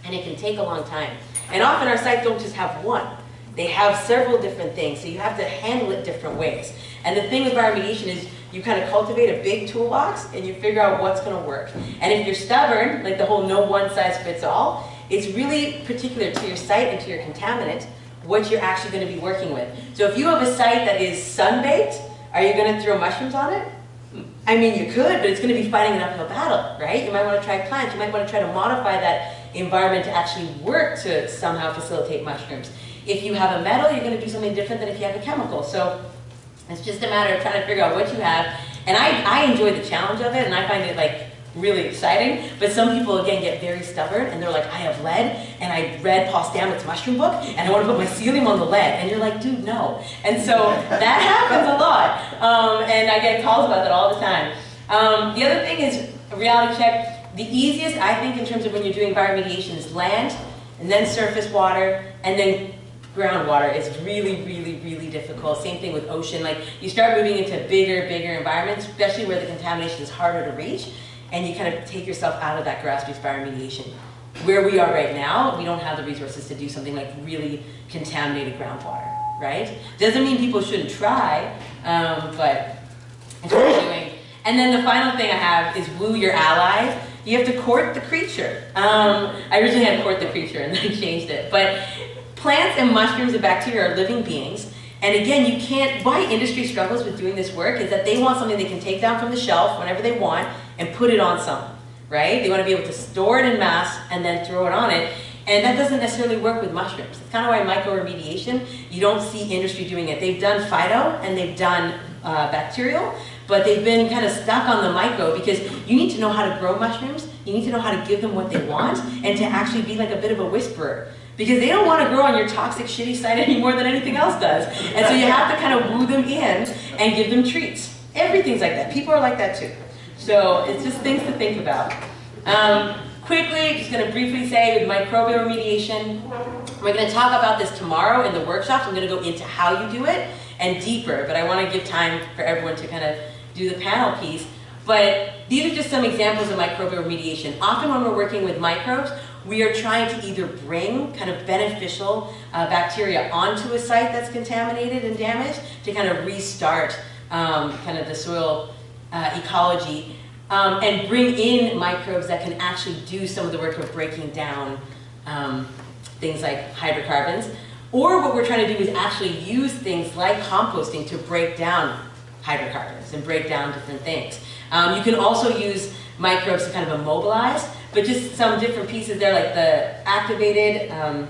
and it can take a long time. And often our sites don't just have one. They have several different things, so you have to handle it different ways. And the thing with bioremediation is you kind of cultivate a big toolbox and you figure out what's going to work. And if you're stubborn, like the whole no one size fits all, it's really particular to your site and to your contaminant what you're actually going to be working with. So if you have a site that is sun-baked, are you going to throw mushrooms on it? I mean, you could, but it's going to be fighting an uphill battle, right? You might want to try plants. You might want to try to modify that environment to actually work to somehow facilitate mushrooms. If you have a metal, you're going to do something different than if you have a chemical. So it's just a matter of trying to figure out what you have. And I, I enjoy the challenge of it, and I find it like really exciting, but some people again get very stubborn and they're like, I have lead and I read Paul Stamets' mushroom book and I want to put mycelium on the lead. And you're like, dude, no. And so that happens a lot. Um, and I get calls about that all the time. Um, the other thing is reality check. The easiest, I think, in terms of when you're doing bioremediation is land and then surface water and then groundwater is really, really, really difficult. Same thing with ocean. Like you start moving into bigger, bigger environments, especially where the contamination is harder to reach and you kind of take yourself out of that grassroots bioremediation. Where we are right now, we don't have the resources to do something like really contaminated groundwater, right? Doesn't mean people shouldn't try, um, but it's doing. And then the final thing I have is woo your allies. You have to court the creature. Um, I originally had court the creature and then I changed it. But plants and mushrooms and bacteria are living beings. And again, you can't, why industry struggles with doing this work is that they want something they can take down from the shelf whenever they want and put it on something, right? They want to be able to store it in mass and then throw it on it. And that doesn't necessarily work with mushrooms. It's kind of why myco-remediation, you don't see industry doing it. They've done phyto and they've done uh, bacterial, but they've been kind of stuck on the myco because you need to know how to grow mushrooms, you need to know how to give them what they want, and to actually be like a bit of a whisperer. Because they don't want to grow on your toxic, shitty site any more than anything else does. And so you have to kind of woo them in and give them treats. Everything's like that. People are like that too. So it's just things to think about. Um, quickly, just going to briefly say with microbial remediation, we're going to talk about this tomorrow in the workshops. I'm going to go into how you do it and deeper, but I want to give time for everyone to kind of do the panel piece. But these are just some examples of microbial remediation. Often when we're working with microbes, we are trying to either bring kind of beneficial uh, bacteria onto a site that's contaminated and damaged to kind of restart um, kind of the soil uh, ecology um, and bring in microbes that can actually do some of the work of breaking down um, things like hydrocarbons. Or what we're trying to do is actually use things like composting to break down hydrocarbons and break down different things. Um, you can also use microbes to kind of immobilize, but just some different pieces there, like the activated, um,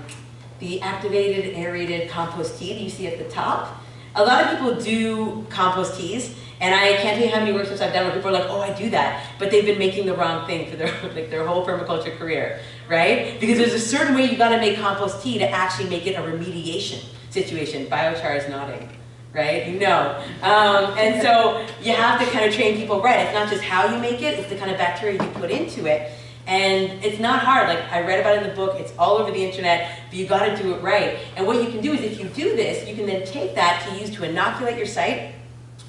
the activated aerated compost tea that you see at the top. A lot of people do compost teas, and I can't tell you how many workshops I've done where people are like, oh, I do that, but they've been making the wrong thing for their, like their whole permaculture career, right? Because there's a certain way you gotta make compost tea to actually make it a remediation situation. Biochar is nodding, right? You know. Um, and so you have to kind of train people right. It's not just how you make it, it's the kind of bacteria you put into it. And it's not hard, like I read about it in the book, it's all over the internet, but you gotta do it right. And what you can do is if you do this, you can then take that to use to inoculate your site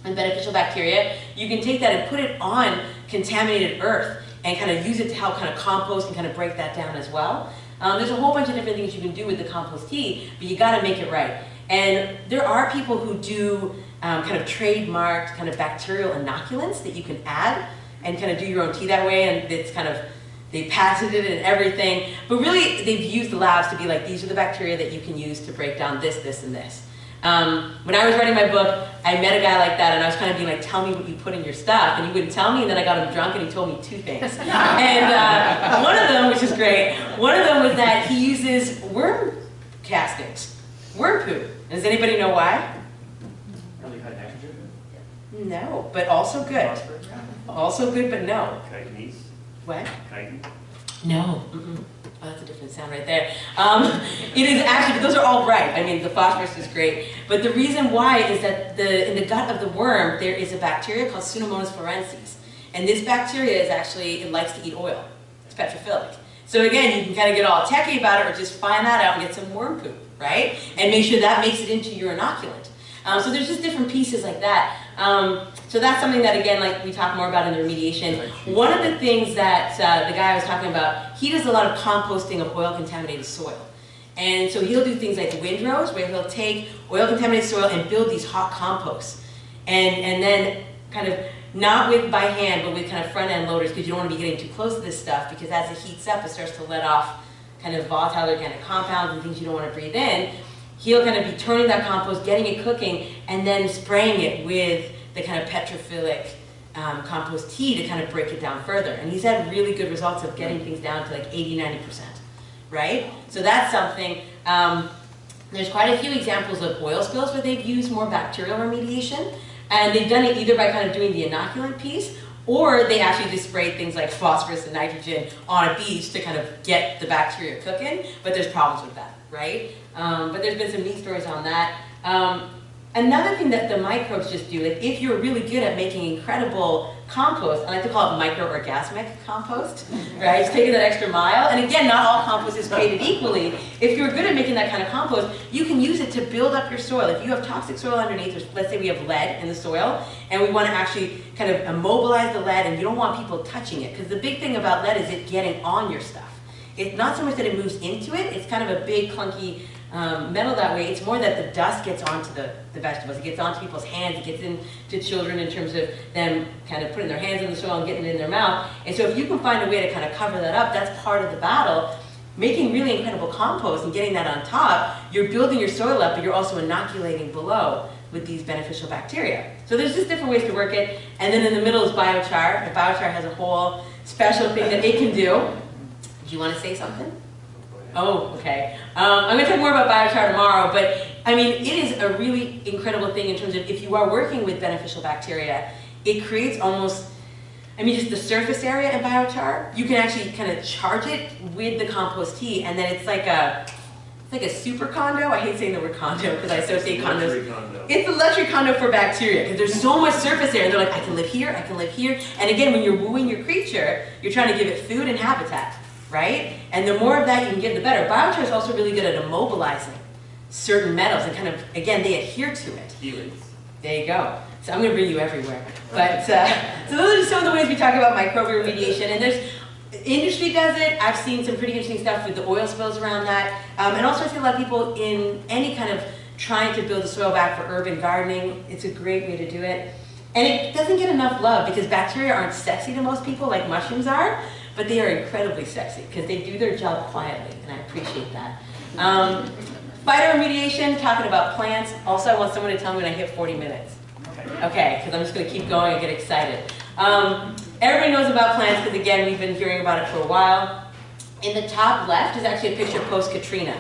and beneficial bacteria. You can take that and put it on contaminated earth and kind of use it to help kind of compost and kind of break that down as well. Um, there's a whole bunch of different things you can do with the compost tea, but you gotta make it right. And there are people who do um, kind of trademarked kind of bacterial inoculants that you can add and kind of do your own tea that way and it's kind of they patented it and everything, but really they've used the labs to be like, these are the bacteria that you can use to break down this, this, and this. Um, when I was writing my book, I met a guy like that and I was kind of being like, tell me what you put in your stuff. And he wouldn't tell me and then I got him drunk and he told me two things. and uh, one of them, which is great, one of them was that he uses worm castings, worm poop. Does anybody know why? Really high nitrogen? No, but also good. Phosphorus? Also good, but no. Chitinase? What? Chitin? No. Mm-mm. Oh, that's a different sound right there. Um, it is actually, those are all right. I mean, the phosphorus is great. But the reason why is that the, in the gut of the worm, there is a bacteria called Pseudomonas fluorescens. And this bacteria is actually, it likes to eat oil. It's petrophilic. So again, you can kind of get all techy about it or just find that out and get some worm poop, right? And make sure that makes it into your inoculant. Um, so there's just different pieces like that. Um, so that's something that, again, like we talk more about in the remediation. One of the things that uh, the guy I was talking about, he does a lot of composting of oil-contaminated soil. And so he'll do things like windrows, where he'll take oil-contaminated soil and build these hot composts. And, and then kind of, not with by hand, but with kind of front-end loaders, because you don't want to be getting too close to this stuff, because as it heats up, it starts to let off kind of volatile organic compounds and things you don't want to breathe in he'll kind of be turning that compost, getting it cooking, and then spraying it with the kind of petrophilic um, compost tea to kind of break it down further. And he's had really good results of getting things down to like 80, 90%, right? So that's something. Um, there's quite a few examples of oil spills where they've used more bacterial remediation, and they've done it either by kind of doing the inoculant piece, or they actually just sprayed things like phosphorus and nitrogen on a beach to kind of get the bacteria cooking, but there's problems with that, right? Um, but there's been some neat stories on that. Um, another thing that the microbes just do, like if you're really good at making incredible compost, I like to call it microorgasmic compost, right? It's taking that extra mile. And again, not all compost is created equally. If you're good at making that kind of compost, you can use it to build up your soil. If you have toxic soil underneath, let's say we have lead in the soil, and we want to actually kind of immobilize the lead, and you don't want people touching it, because the big thing about lead is it getting on your stuff. It's not so much that it moves into it, it's kind of a big, clunky um, metal that way. It's more that the dust gets onto the, the vegetables. It gets onto people's hands. It gets into children in terms of them kind of putting their hands in the soil and getting it in their mouth. And so if you can find a way to kind of cover that up, that's part of the battle. Making really incredible compost and getting that on top, you're building your soil up, but you're also inoculating below with these beneficial bacteria. So there's just different ways to work it. And then in the middle is biochar. And biochar has a whole special thing that it can do. Do you want to say something? Oh, okay. Um, I'm going to talk more about biochar tomorrow, but I mean, it is a really incredible thing in terms of if you are working with beneficial bacteria, it creates almost, I mean, just the surface area in biochar, you can actually kind of charge it with the compost tea, and then it's like a, it's like a super condo. I hate saying the word condo because I associate condos. Luxury condo. It's a luxury condo for bacteria because there's so much surface area. And they're like, I can live here, I can live here. And again, when you're wooing your creature, you're trying to give it food and habitat right? And the more of that you can give, the better. Biochar is also really good at immobilizing certain metals and kind of, again, they adhere to it. Helix. There you go. So I'm going to bring you everywhere. But uh, so those are some of the ways we talk about microbial remediation. And there's industry does it. I've seen some pretty interesting stuff with the oil spills around that. Um, and also I see a lot of people in any kind of trying to build the soil back for urban gardening. It's a great way to do it. And it doesn't get enough love because bacteria aren't sexy to most people like mushrooms are, but they are incredibly sexy because they do their job quietly, and I appreciate that. Um, phytoremediation, talking about plants. Also, I want someone to tell me when I hit 40 minutes. Okay, because I'm just going to keep going and get excited. Um, everybody knows about plants because, again, we've been hearing about it for a while. In the top left is actually a picture post-Katrina,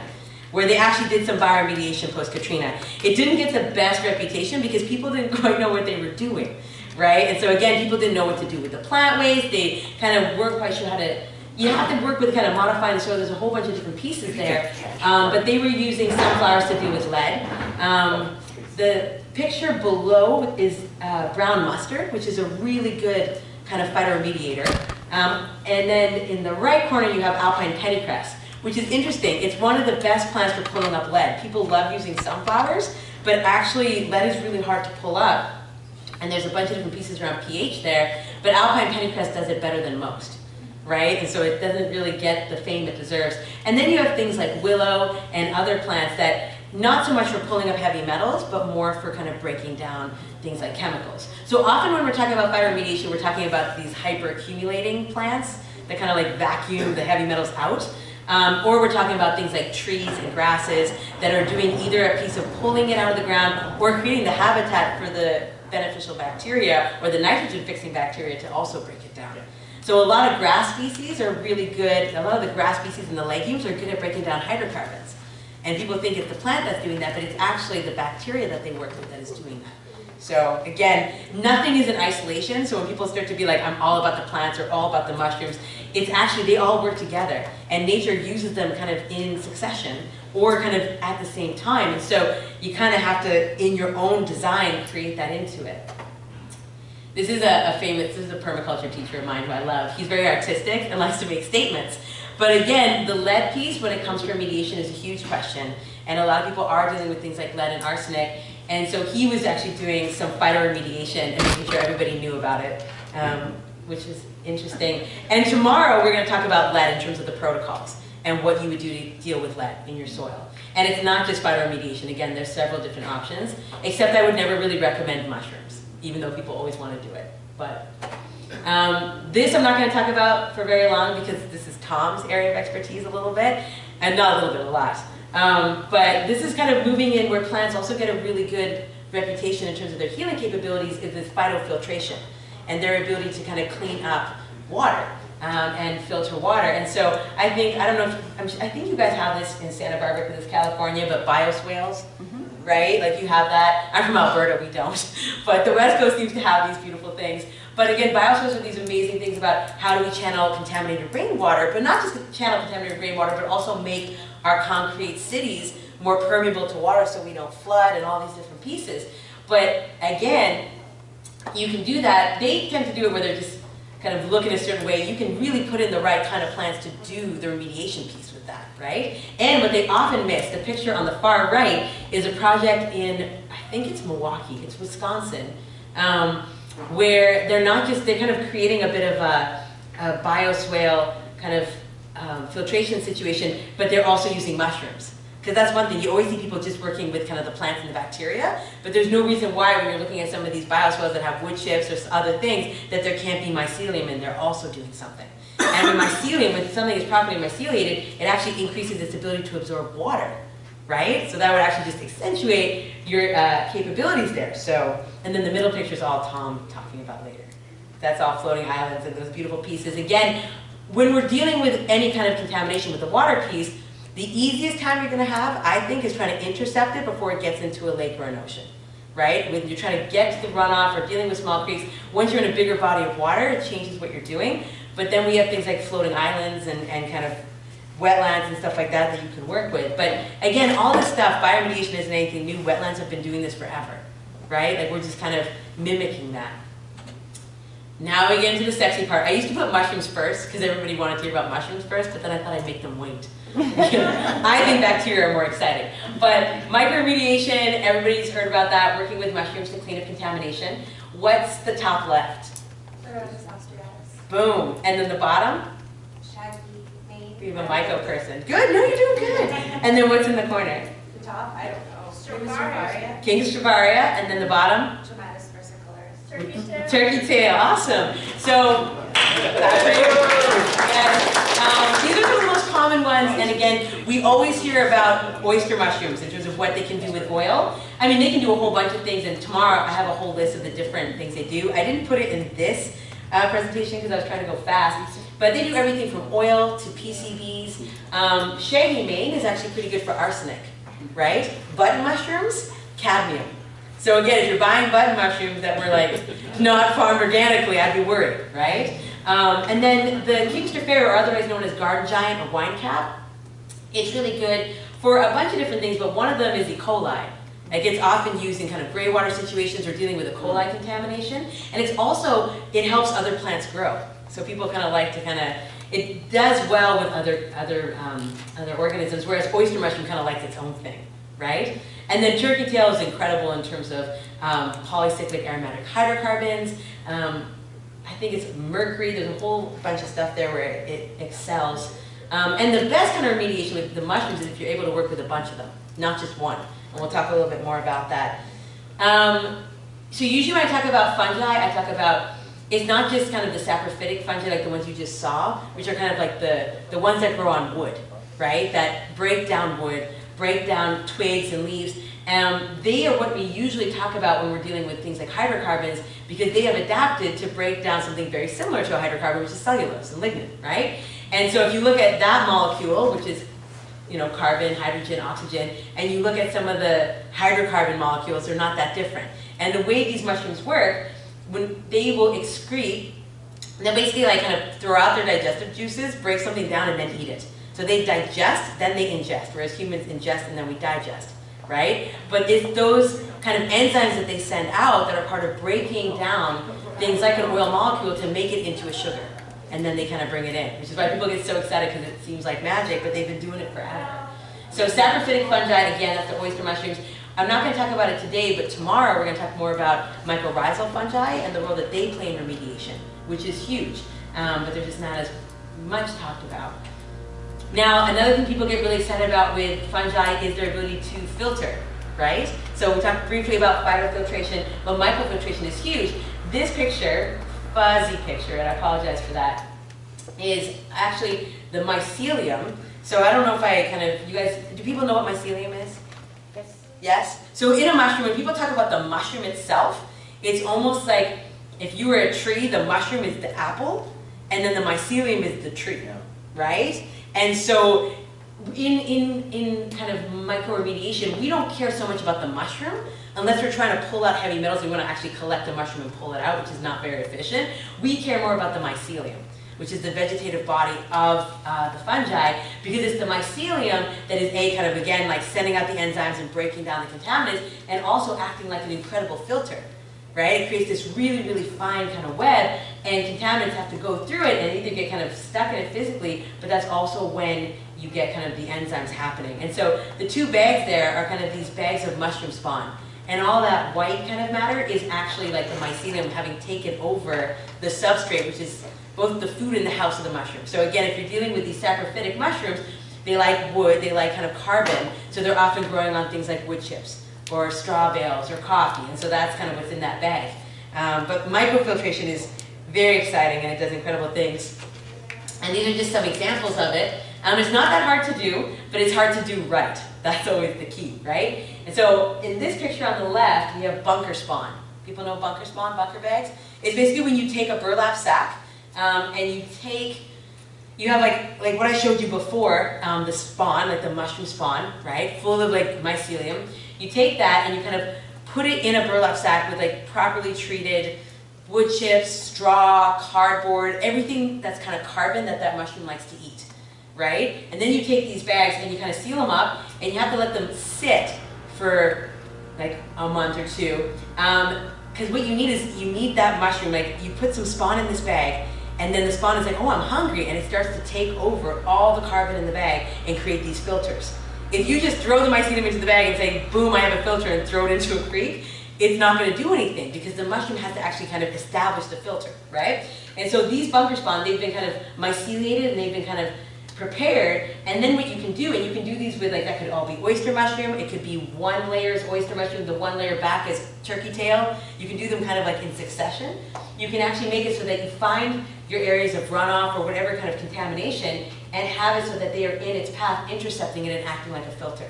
where they actually did some bioremediation post-Katrina. It didn't get the best reputation because people didn't quite know what they were doing, right? And so, again, people didn't know what to do with the plant waste. They kind of weren't quite sure how to you have to work with kind of modifying the soil. There's a whole bunch of different pieces there. Um, but they were using sunflowers to do with lead. Um, the picture below is uh, brown mustard, which is a really good kind of phytoremediator. Um, and then in the right corner, you have alpine pennycress, which is interesting. It's one of the best plants for pulling up lead. People love using sunflowers, but actually lead is really hard to pull up. And there's a bunch of different pieces around pH there, but alpine pennycress does it better than most right? And so it doesn't really get the fame it deserves. And then you have things like willow and other plants that not so much for pulling up heavy metals, but more for kind of breaking down things like chemicals. So often when we're talking about phytoremediation, we're talking about these hyper-accumulating plants that kind of like vacuum the heavy metals out. Um, or we're talking about things like trees and grasses that are doing either a piece of pulling it out of the ground or creating the habitat for the beneficial bacteria or the nitrogen fixing bacteria to also break it down. So a lot of grass species are really good, a lot of the grass species and the legumes are good at breaking down hydrocarbons. And people think it's the plant that's doing that, but it's actually the bacteria that they work with that is doing that. So again, nothing is in isolation, so when people start to be like, I'm all about the plants or all about the mushrooms, it's actually, they all work together. And nature uses them kind of in succession or kind of at the same time. And so you kind of have to, in your own design, create that into it. This is a, a, famous, this is a permaculture teacher of mine who I love. He's very artistic and likes to make statements. But again, the lead piece when it comes to remediation is a huge question. And a lot of people are dealing with things like lead and arsenic. And so he was actually doing some phytoremediation and making sure everybody knew about it, um, which is interesting. And tomorrow we're going to talk about lead in terms of the protocols and what you would do to deal with lead in your soil. And it's not just phytoremediation. Again, there's several different options, except I would never really recommend mushrooms even though people always want to do it. But um, this I'm not going to talk about for very long because this is Tom's area of expertise a little bit, and not a little bit, a lot. Um, but this is kind of moving in where plants also get a really good reputation in terms of their healing capabilities is this phytofiltration and their ability to kind of clean up water um, and filter water. And so I think, I don't know, if, i think you guys have this in Santa Barbara because it's California, but bioswales. Mm -hmm right? Like you have that. I'm from Alberta, we don't. But the West Coast seems to have these beautiful things. But again, bioswales are these amazing things about how do we channel contaminated rainwater, but not just channel contaminated rainwater, but also make our concrete cities more permeable to water so we don't flood and all these different pieces. But again, you can do that. They tend to do it where they're just kind of look in a certain way. You can really put in the right kind of plants to do the remediation piece with that, right? And what they often miss, the picture on the far right, is a project in, I think it's Milwaukee, it's Wisconsin, um, where they're not just, they're kind of creating a bit of a, a bioswale kind of um, filtration situation, but they're also using mushrooms. Because that's one thing, you always see people just working with kind of the plants and the bacteria, but there's no reason why when you're looking at some of these bioswales that have wood chips or other things, that there can't be mycelium and they're also doing something. And with mycelium, when something is properly myceliated, it actually increases its ability to absorb water, right? So that would actually just accentuate your uh, capabilities there. So, and then the middle picture is all Tom talking about later. That's all floating islands and those beautiful pieces. Again, when we're dealing with any kind of contamination with the water piece, the easiest time you're gonna have, I think, is trying to intercept it before it gets into a lake or an ocean, right? When you're trying to get to the runoff or dealing with small creeks, once you're in a bigger body of water, it changes what you're doing. But then we have things like floating islands and, and kind of wetlands and stuff like that that you can work with. But again, all this stuff, bioremediation isn't anything new. Wetlands have been doing this forever, right? Like we're just kind of mimicking that. Now we get into the sexy part. I used to put mushrooms first because everybody wanted to hear about mushrooms first, but then I thought I'd make them wait. I think bacteria are more exciting. But mycoremediation, everybody's heard about that, working with mushrooms to clean up contamination. What's the top left? Boom. And then the bottom? Shaggy, mane. We have a myco person. Good, no, you're doing good. And then what's in the corner? The top, I don't know. Stropharia. King Stropharia, and then the bottom? Trametes versicolor. Turkey tail. Turkey tail, awesome. So, that's right. These are the most common ones, and again, we always hear about oyster mushrooms in terms of what they can do with oil. I mean, they can do a whole bunch of things, and tomorrow I have a whole list of the different things they do. I didn't put it in this uh, presentation because I was trying to go fast, but they do everything from oil to PCBs. Um, shaggy mane is actually pretty good for arsenic, right? Button mushrooms, cadmium. So again, if you're buying button mushrooms that were like not farmed organically, I'd be worried, right? Um, and then the King Stropharia, or otherwise known as garden giant or wine cap, it's really good for a bunch of different things, but one of them is E. coli. It gets often used in kind of gray water situations or dealing with E. coli contamination. And it's also, it helps other plants grow. So people kind of like to kind of, it does well with other, other, um, other organisms, whereas oyster mushroom kind of likes its own thing, right? And then turkey tail is incredible in terms of um, polycyclic aromatic hydrocarbons. Um, I think it's mercury, there's a whole bunch of stuff there where it excels. Um, and the best kind of remediation with the mushrooms is if you're able to work with a bunch of them, not just one. And we'll talk a little bit more about that. Um, so usually when I talk about fungi, I talk about, it's not just kind of the saprophytic fungi like the ones you just saw, which are kind of like the, the ones that grow on wood, right? That break down wood, break down twigs and leaves. Um, they are what we usually talk about when we're dealing with things like hydrocarbons because they have adapted to break down something very similar to a hydrocarbon, which is cellulose and lignin, right? And so if you look at that molecule, which is you know, carbon, hydrogen, oxygen, and you look at some of the hydrocarbon molecules, they're not that different. And the way these mushrooms work, when they will excrete, they'll basically like kind of throw out their digestive juices, break something down, and then eat it. So they digest, then they ingest, whereas humans ingest and then we digest, right? But it's those kind of enzymes that they send out that are part of breaking down things like an oil molecule to make it into a sugar. And then they kind of bring it in, which is why people get so excited because it seems like magic, but they've been doing it forever. So saprophytic fungi, again, that's the oyster mushrooms. I'm not going to talk about it today, but tomorrow we're going to talk more about mycorrhizal fungi and the role that they play in remediation, which is huge, um, but they're just not as much talked about. Now, another thing people get really excited about with fungi is their ability to filter, right? So we talked briefly about phytofiltration, but mycofiltration is huge. This picture, fuzzy picture, and I apologize for that, is actually the mycelium. So I don't know if I kind of, you guys, do people know what mycelium is? Yes. Yes? So in a mushroom, when people talk about the mushroom itself, it's almost like if you were a tree, the mushroom is the apple, and then the mycelium is the tree, right? And so in, in, in kind of mycoremediation, we don't care so much about the mushroom unless we're trying to pull out heavy metals, we want to actually collect the mushroom and pull it out, which is not very efficient. We care more about the mycelium which is the vegetative body of uh, the fungi, because it's the mycelium that is a kind of, again, like sending out the enzymes and breaking down the contaminants, and also acting like an incredible filter, right? It creates this really, really fine kind of web, and contaminants have to go through it and either get kind of stuck in it physically, but that's also when you get kind of the enzymes happening. And so the two bags there are kind of these bags of mushroom spawn. And all that white kind of matter is actually like the mycelium having taken over the substrate, which is both the food and the house of the mushroom. So again, if you're dealing with these saprophytic mushrooms, they like wood, they like kind of carbon, so they're often growing on things like wood chips or straw bales or coffee, and so that's kind of what's in that bag. Um, but mycofiltration is very exciting and it does incredible things. And these are just some examples of it. Um, it's not that hard to do, but it's hard to do right. That's always the key, right? And so in this picture on the left, we have bunker spawn. People know bunker spawn, bunker bags? It's basically when you take a burlap sack um, and you take, you have like, like what I showed you before, um, the spawn, like the mushroom spawn, right? Full of like mycelium. You take that and you kind of put it in a burlap sack with like properly treated wood chips, straw, cardboard, everything that's kind of carbon that that mushroom likes to eat, right? And then you take these bags and you kind of seal them up and you have to let them sit for like a month or two. Um, because what you need is, you need that mushroom, like you put some spawn in this bag and then the spawn is like, oh, I'm hungry, and it starts to take over all the carbon in the bag and create these filters. If you just throw the mycelium into the bag and say, boom, I have a filter, and throw it into a creek, it's not going to do anything because the mushroom has to actually kind of establish the filter, right? And so these bunker spawn, they've been kind of myceliated and they've been kind of prepared, and then what you can do, and you can do these with like, that could all be oyster mushroom, it could be one layer is oyster mushroom, the one layer back is turkey tail. You can do them kind of like in succession. You can actually make it so that you find your areas of runoff or whatever kind of contamination and have it so that they are in its path, intercepting it and acting like a filter,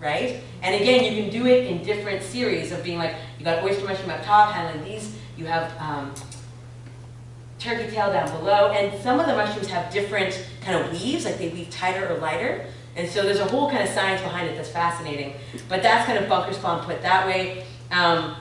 right? And again, you can do it in different series of being like, you got oyster mushroom up top, handling these, you have um, turkey tail down below, and some of the mushrooms have different kind of weaves, like they weave tighter or lighter. And so there's a whole kind of science behind it that's fascinating. But that's kind of bunker spawn put that way. Um,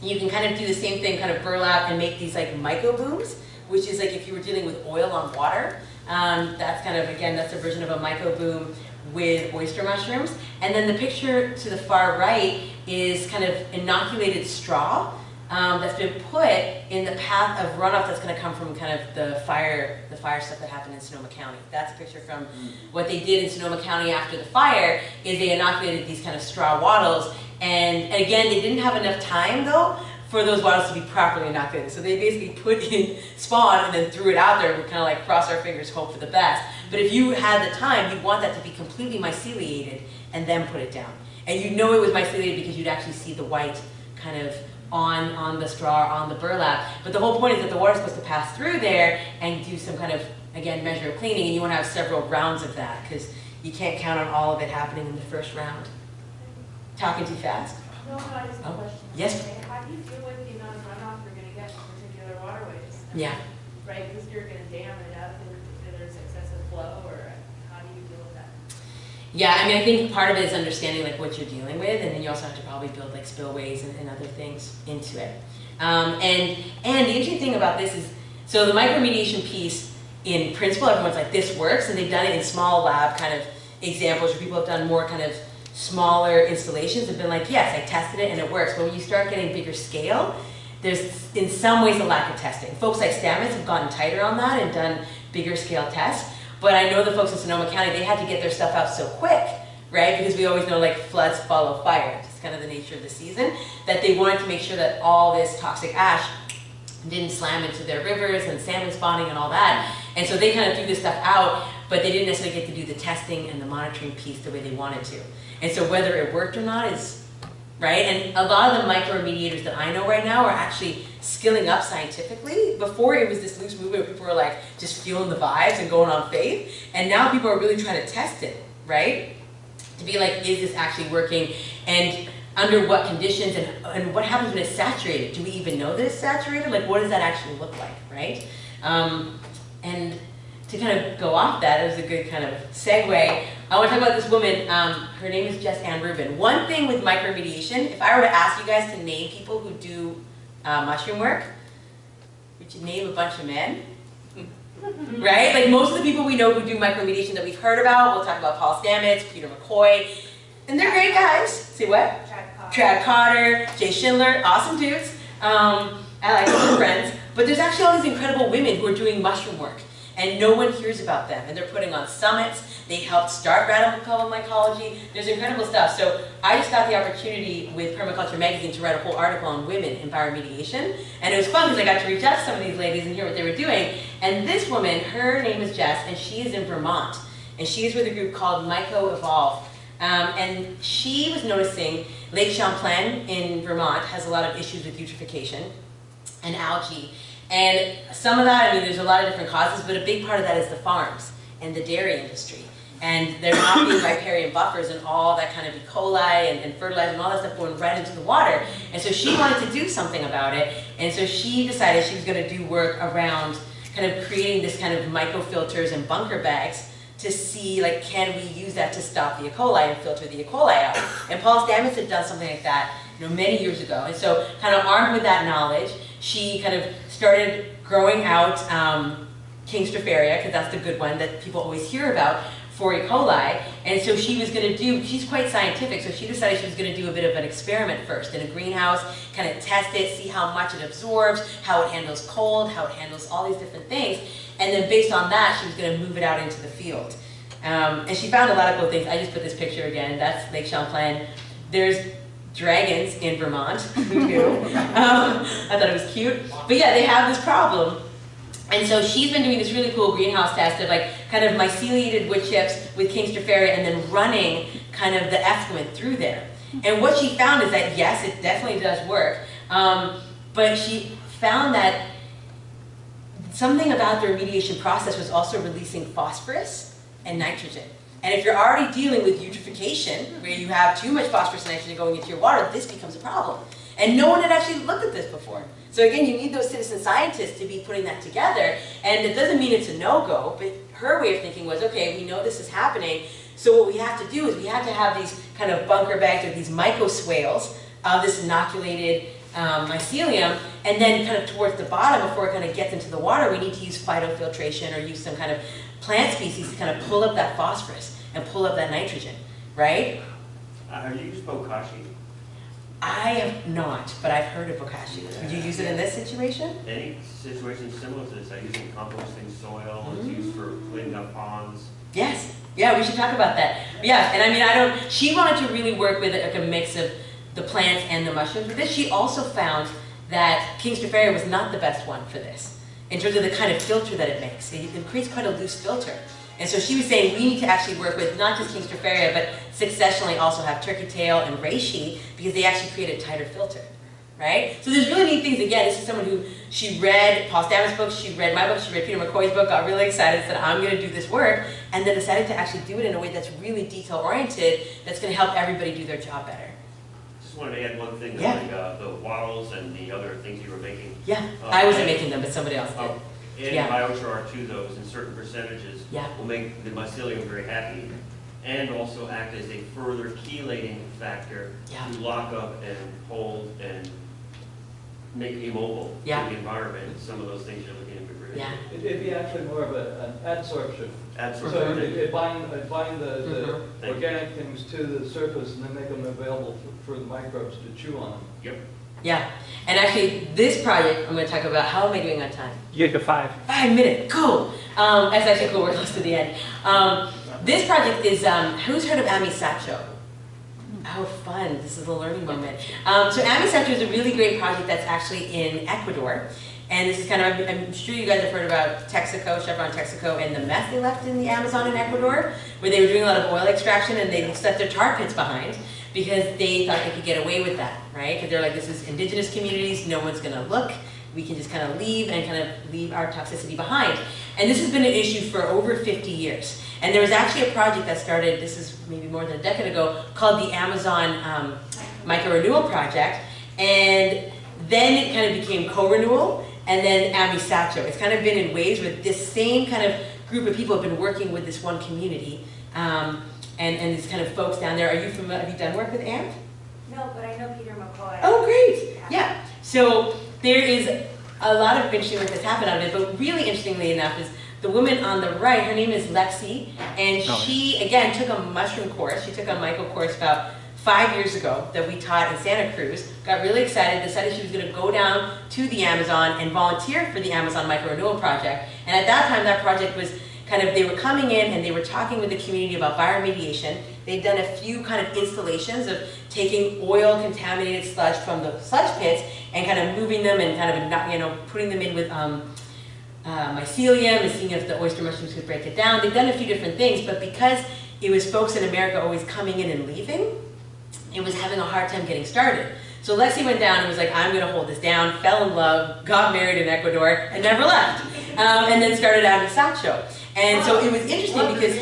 you can kind of do the same thing, kind of burlap and make these like myco booms, which is like if you were dealing with oil on water. Um, that's kind of, again, that's a version of a myco boom with oyster mushrooms. And then the picture to the far right is kind of inoculated straw um, that's been put in the path of runoff that's going to come from kind of the fire, the fire stuff that happened in Sonoma County. That's a picture from what they did in Sonoma County after the fire. Is they inoculated these kind of straw wattles, and again, they didn't have enough time though for those wattles to be properly inoculated. So they basically put in spawn and then threw it out there and we kind of like cross our fingers, hope for the best. But if you had the time, you'd want that to be completely myceliated and then put it down. And you know it was myceliated because you'd actually see the white kind of on, on the straw, on the burlap. But the whole point is that the water's supposed to pass through there and do some kind of, again, measure of cleaning, and you want to have several rounds of that, because you can't count on all of it happening in the first round. Talking too fast? No, no, I just have a Oh, question. yes. How do you deal with the amount of runoff you're gonna get from particular waterways? Yeah. Right, because you're gonna dam it up if there's excessive flow, or how do you deal with that? Yeah, I mean, I think part of it is understanding like what you're dealing with, and then you also have to probably build like spillways and, and other things into it. Um, and and the interesting thing about this is, so the mycoremediation piece, in principle, everyone's like this works, and they've done it in small lab kind of examples where people have done more kind of smaller installations. Have been like, yes, I tested it and it works. But when you start getting bigger scale, there's in some ways a lack of testing. Folks like Stamets have gotten tighter on that and done bigger scale tests. But I know the folks in Sonoma County, they had to get their stuff out so quick, right? Because we always know like floods follow fire. It's kind of the nature of the season. That they wanted to make sure that all this toxic ash didn't slam into their rivers and salmon spawning and all that. And so they kind of threw this stuff out, but they didn't necessarily get to do the testing and the monitoring piece the way they wanted to. And so whether it worked or not is, right? And a lot of the micro mycoremediators that I know right now are actually skilling up scientifically. Before it was this loose movement where people were like just feeling the vibes and going on faith. And now people are really trying to test it, right? To be like, is this actually working? And under what conditions and, and what happens when it's saturated? Do we even know that it's saturated? Like what does that actually look like, right? Um, and to kind of go off that, it was a good kind of segue. I want to talk about this woman. Um, her name is Jess Ann Rubin. One thing with mycoremediation, if I were to ask you guys to name people who do uh, mushroom work, would you name a bunch of men? right? Like most of the people we know who do mycoremediation that we've heard about, we'll talk about Paul Stamets, Peter McCoy, and they're great guys. See what? Tradd Cotter, Jay Schindler, awesome dudes. Um, I like them, friends. But there's actually all these incredible women who are doing mushroom work, and no one hears about them. And they're putting on summits. They helped start radical mycology. There's incredible stuff. So I just got the opportunity with Permaculture Magazine to write a whole article on women in bioremediation. And it was fun because I got to reach out to some of these ladies and hear what they were doing. And this woman, her name is Jess, and she is in Vermont. And she is with a group called Myco Evolve. Um, and she was noticing Lake Champlain in Vermont has a lot of issues with eutrophication and algae. And some of that, I mean, there's a lot of different causes, but a big part of that is the farms and the dairy industry. And there not being riparian buffers and all that kind of E. coli and, and fertilizer and all that stuff going right into the water. And so she wanted to do something about it. And so she decided she was going to do work around kind of creating this kind of mycofilters and bunker bags to see like can we use that to stop the E. coli and filter the E. coli out. And Paul Stamets had done something like that you know, many years ago. And so kind of armed with that knowledge, she kind of started growing out um, King Stropharia, because that's the good one that people always hear about for E. coli. And so she was going to do, she's quite scientific, so she decided she was going to do a bit of an experiment first in a greenhouse, kind of test it, see how much it absorbs, how it handles cold, how it handles all these different things. And then based on that, she was going to move it out into the field. Um, and she found a lot of cool things. I just put this picture again. That's Lake Champlain. There's dragons in Vermont. Who knew? um, I thought it was cute. But yeah, they have this problem. And so she's been doing this really cool greenhouse test of like kind of myceliated wood chips with King Stropharia and then running kind of the effluent through there. And what she found is that yes, it definitely does work, um, but she found that something about the remediation process was also releasing phosphorus and nitrogen. And if you're already dealing with eutrophication, where you have too much phosphorus and nitrogen going into your water, this becomes a problem. And no one had actually looked at this before. So again, you need those citizen scientists to be putting that together. And it doesn't mean it's a no-go, but her way of thinking was, okay, we know this is happening, so what we have to do is we have to have these kind of bunker bags or these mycoswales of this inoculated um, mycelium, and then kind of towards the bottom, before it kind of gets into the water, we need to use phytofiltration or use some kind of plant species to kind of pull up that phosphorus and pull up that nitrogen, right? Uh, have you used Bokashi? I have not, but I've heard of bokashi. Would you use it in this situation? Any situation similar to this, I use it in composting soil, it's used for cleaning up ponds. Yes. Yeah, we should talk about that. Yeah, and I mean, I don't, she wanted to really work with like a mix of the plants and the mushrooms. But this, she also found that King Stropharia was not the best one for this, in terms of the kind of filter that it makes. It, it creates quite a loose filter. And so she was saying we need to actually work with not just King but successionally also have turkey tail and reishi, because they actually create a tighter filter. Right? So there's really neat things. Again, this is someone who, she read Paul Stamets' book, she read my book, she read Peter McCoy's book, got really excited, said, I'm gonna do this work, and then decided to actually do it in a way that's really detail-oriented, that's gonna help everybody do their job better. Just wanted to add one thing, Yeah. like, uh, the wattles and the other things you were making. Yeah, Uh, I wasn't and- making them, but somebody else did. Um, Adding Yeah. biochar to those in certain percentages Yeah. will make the mycelium very happy and also act as a further chelating factor Yeah. to lock up and hold and make immobile Yeah. the environment, some of those things you're looking. Yeah. It- It'd be actually more of a, an adsorption. Adsorption. So Absolutely. it it bind, it bind the, the. Thank you. organic things to the surface and then make them available for, for the microbes to chew on them. Yep. Yeah, and actually, this project, I'm gonna talk about, how am I doing on time? You get to five. Five minutes, cool. Um, that's actually cool, we're close to the end. Um, this project is, um, who's heard of Amisacho? Oh, fun, this is a learning moment. Um, so Amisacho is a really great project that's actually in Ecuador. And this is kind of, I'm- sure you guys have heard about Texaco, Chevron Texaco, and the meth they left in the Amazon in Ecuador, where they were doing a lot of oil extraction and they left their tar pits behind because they thought they could get away with that, right? Because they're like, this is indigenous communities, no one's gonna look, we can just kind of leave and kind of leave our toxicity behind. And this has been an issue for over 50 years. And there was actually a project that started, this is maybe more than a decade ago, called the Amazon um, Mycorenewal Project. And then it kind of became co-renewal, and then Amisacho. It's kind of been in waves where this same kind of group of people have been working with this one community. Um, and, and these kind of folks down there, are you familiar, have you done work with AMP? No, but I know Peter McCoy. Oh, great. Yeah. So there is a lot of interesting work that's happened out of it, but really interestingly enough is the woman on the right, her name is Lexi, and Oh, she, again, took a mushroom course. She took a Michael course about five years ago that we taught in Santa Cruz, got really excited, decided she was gonna go down to the Amazon and volunteer for the Amazon Mycorenewal Project. And at that time, that project was kind of, they were coming in and they were talking with the community about bioremediation. They'd done a few kind of installations of taking oil contaminated sludge from the sludge pits and kind of moving them and kind of, you know, putting them in with um, uh, mycelium and seeing if the oyster mushrooms could break it down. They've done a few different things, but because it was folks in America always coming in and leaving, it was having a hard time getting started. So Lexi went down and was like, I'm gonna hold this down, fell in love, got married in Ecuador, and never left. Um, and then started Amisacho. And so it was interesting because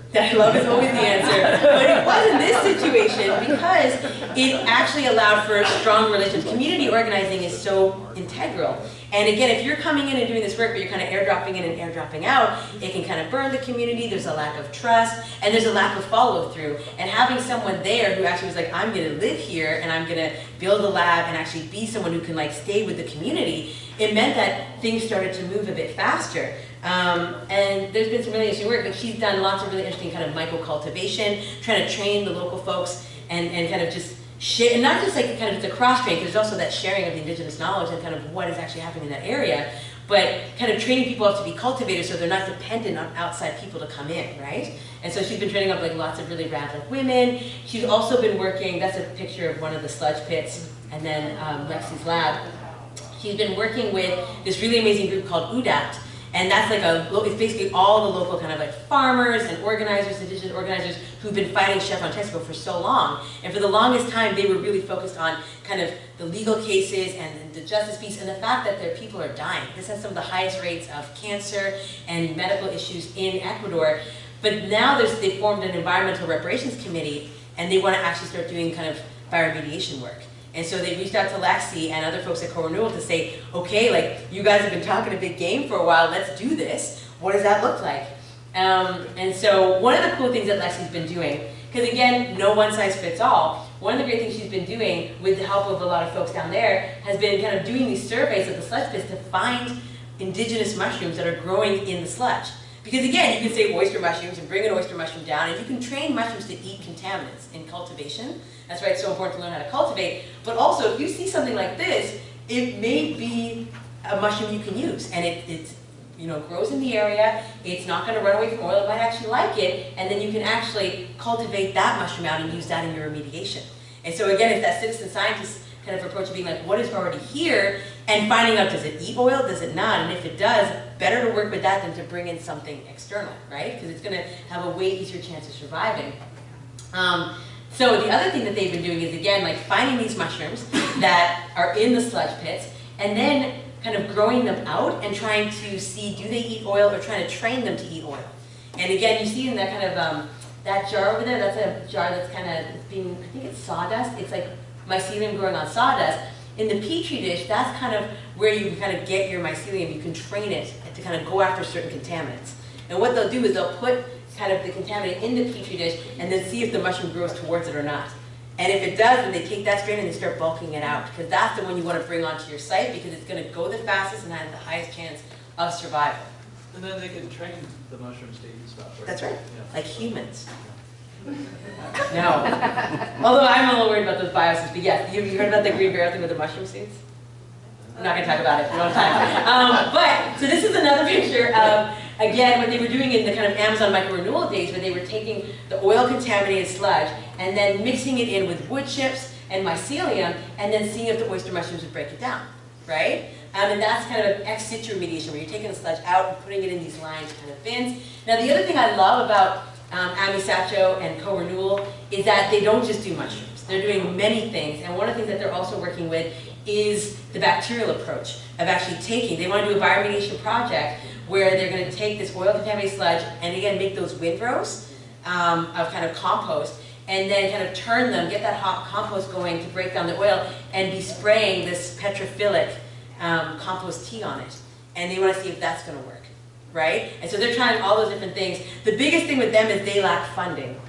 that love is always the answer. But it was in this situation because it actually allowed for strong relations. Community organizing is so integral. And again, if you're coming in and doing this work, but you're kind of airdropping in and airdropping out, it can kind of burn the community, there's a lack of trust, and there's a lack of follow through. And having someone there who actually was like, I'm gonna live here and I'm gonna build a lab and actually be someone who can like stay with the community, it meant that things started to move a bit faster. Um, and there's been some really interesting work, but she's done lots of really interesting kind of myco-cultivation, trying to train the local folks and, and kind of just share, and not just like kind of the cross train, because there's also that sharing of the indigenous knowledge and kind of what is actually happening in that area, but kind of training people up to be cultivators so they're not dependent on outside people to come in, right? And so she's been training up like lots of really rad like women. She's also been working, that's a picture of one of the sludge pits, and then um, Lexi's lab. She's been working with this really amazing group called UDAPT, And that's like a, it's basically all the local kind of like farmers and organizers, indigenous organizers who've been fighting Chevron Texaco for so long. And for the longest time, they were really focused on kind of the legal cases and the justice piece and the fact that their people are dying. This has some of the highest rates of cancer and medical issues in Ecuador. But now there's, they formed an environmental reparations committee and they want to actually start doing kind of bioremediation work. And so they reached out to Lexi and other folks at Co-Renewal to say, okay, like, you guys have been talking a big game for a while, let's do this. What does that look like? Um, and so one of the cool things that Lexi's been doing, because again, no one size fits all, one of the great things she's been doing with the help of a lot of folks down there has been kind of doing these surveys of the sludge pits to find indigenous mushrooms that are growing in the sludge. Because again, you can say oyster mushrooms and bring an oyster mushroom down, and you can train mushrooms to eat contaminants in cultivation. That's why it's so important to learn how to cultivate. But also, if you see something like this, it may be a mushroom you can use, and it, it's you know, grows in the area, it's not gonna run away from oil, it might actually like it, and then you can actually cultivate that mushroom out and use that in your remediation. And so again, if that citizen scientist kind of approach of being like, what is already here, and finding out, does it eat oil, does it not, and if it does, better to work with that than to bring in something external, right? Because it's gonna have a way easier chance of surviving. Um, so the other thing that they've been doing is again, like finding these mushrooms that are in the sludge pits, and then kind of growing them out and trying to see, do they eat oil, or trying to train them to eat oil. And again, you see in that kind of, um, that jar over there, that's a jar that's kind of being, I think it's sawdust, it's like mycelium growing on sawdust. In the petri dish, that's kind of where you can kind of get your mycelium, you can train it to kind of go after certain contaminants. And what they'll do is they'll put kind of the contaminant in the petri dish and then see if the mushroom grows towards it or not. And if it does, then they take that strain and they start bulking it out because that's the one you want to bring onto your site because it's going to go the fastest and has the highest chance of survival. And then they can train the mushrooms to eat stuff, right? That's right, Yeah. like humans. No. Although I'm a little worried about those bioses, but yes, you, you heard about the green barrel thing with the mushroom seeds? I'm not gonna talk about it, we don't have time. Um, but, so this is another picture of, again, what they were doing in the kind of Amazon myco-renewal days, where they were taking the oil-contaminated sludge and then mixing it in with wood chips and mycelium, and then seeing if the oyster mushrooms would break it down, right? Um, and that's kind of an ex situ remediation, where you're taking the sludge out and putting it in these lined kind of bins. Now, the other thing I love about um, Amisacho and Co-Renewal is that they don't just do mushrooms. They're doing many things, and one of the things that they're also working with is the bacterial approach of actually taking, they want to do a bioremediation project where they're going to take this oil contaminated sludge and again make those windrows um, of kind of compost and then kind of turn them, get that hot compost going to break down the oil and be spraying this petrophilic um, compost tea on it. And they want to see if that's going to work, right? And so they're trying all those different things. The biggest thing with them is they lack funding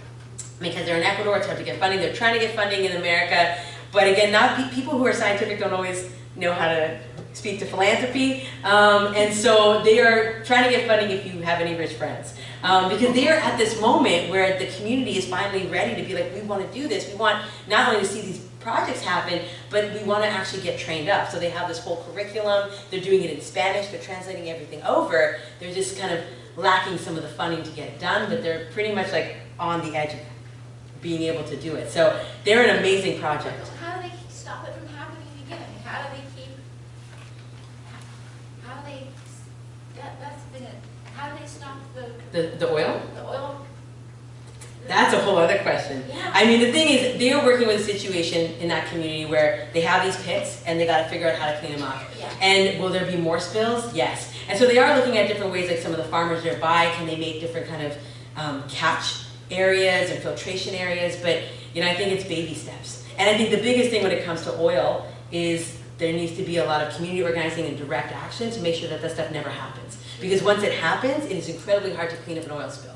because they're in Ecuador, it's hard to get funding. They're trying to get funding in America, but again, not pe- people who are scientific don't always know how to speak to philanthropy, um, and so they are trying to get funding if you have any rich friends, um, because they are at this moment where the community is finally ready to be like, we want to do this. We want not only to see these projects happen, but we want to actually get trained up. So they have this whole curriculum. They're doing it in Spanish. They're translating everything over. They're just kind of lacking some of the funding to get it done, but they're pretty much like on the edge of being able to do it. So they're an amazing project. How do they stop it from happening again? How do they keep, how do they, that, that's been it, how do they stop the, The, the oil? the oil? That's a whole other question. Yeah. I mean, the thing is, they are working with a situation in that community where they have these pits and they got to figure out how to clean them up. Yeah. And will there be more spills? Yes. And so they are looking at different ways, like some of the farmers nearby, can they make different kind of um, catch areas and filtration areas? But you know, I think it's baby steps. And I think the biggest thing when it comes to oil is there needs to be a lot of community organizing and direct action to make sure that that stuff never happens. Because once it happens, it is incredibly hard to clean up an oil spill,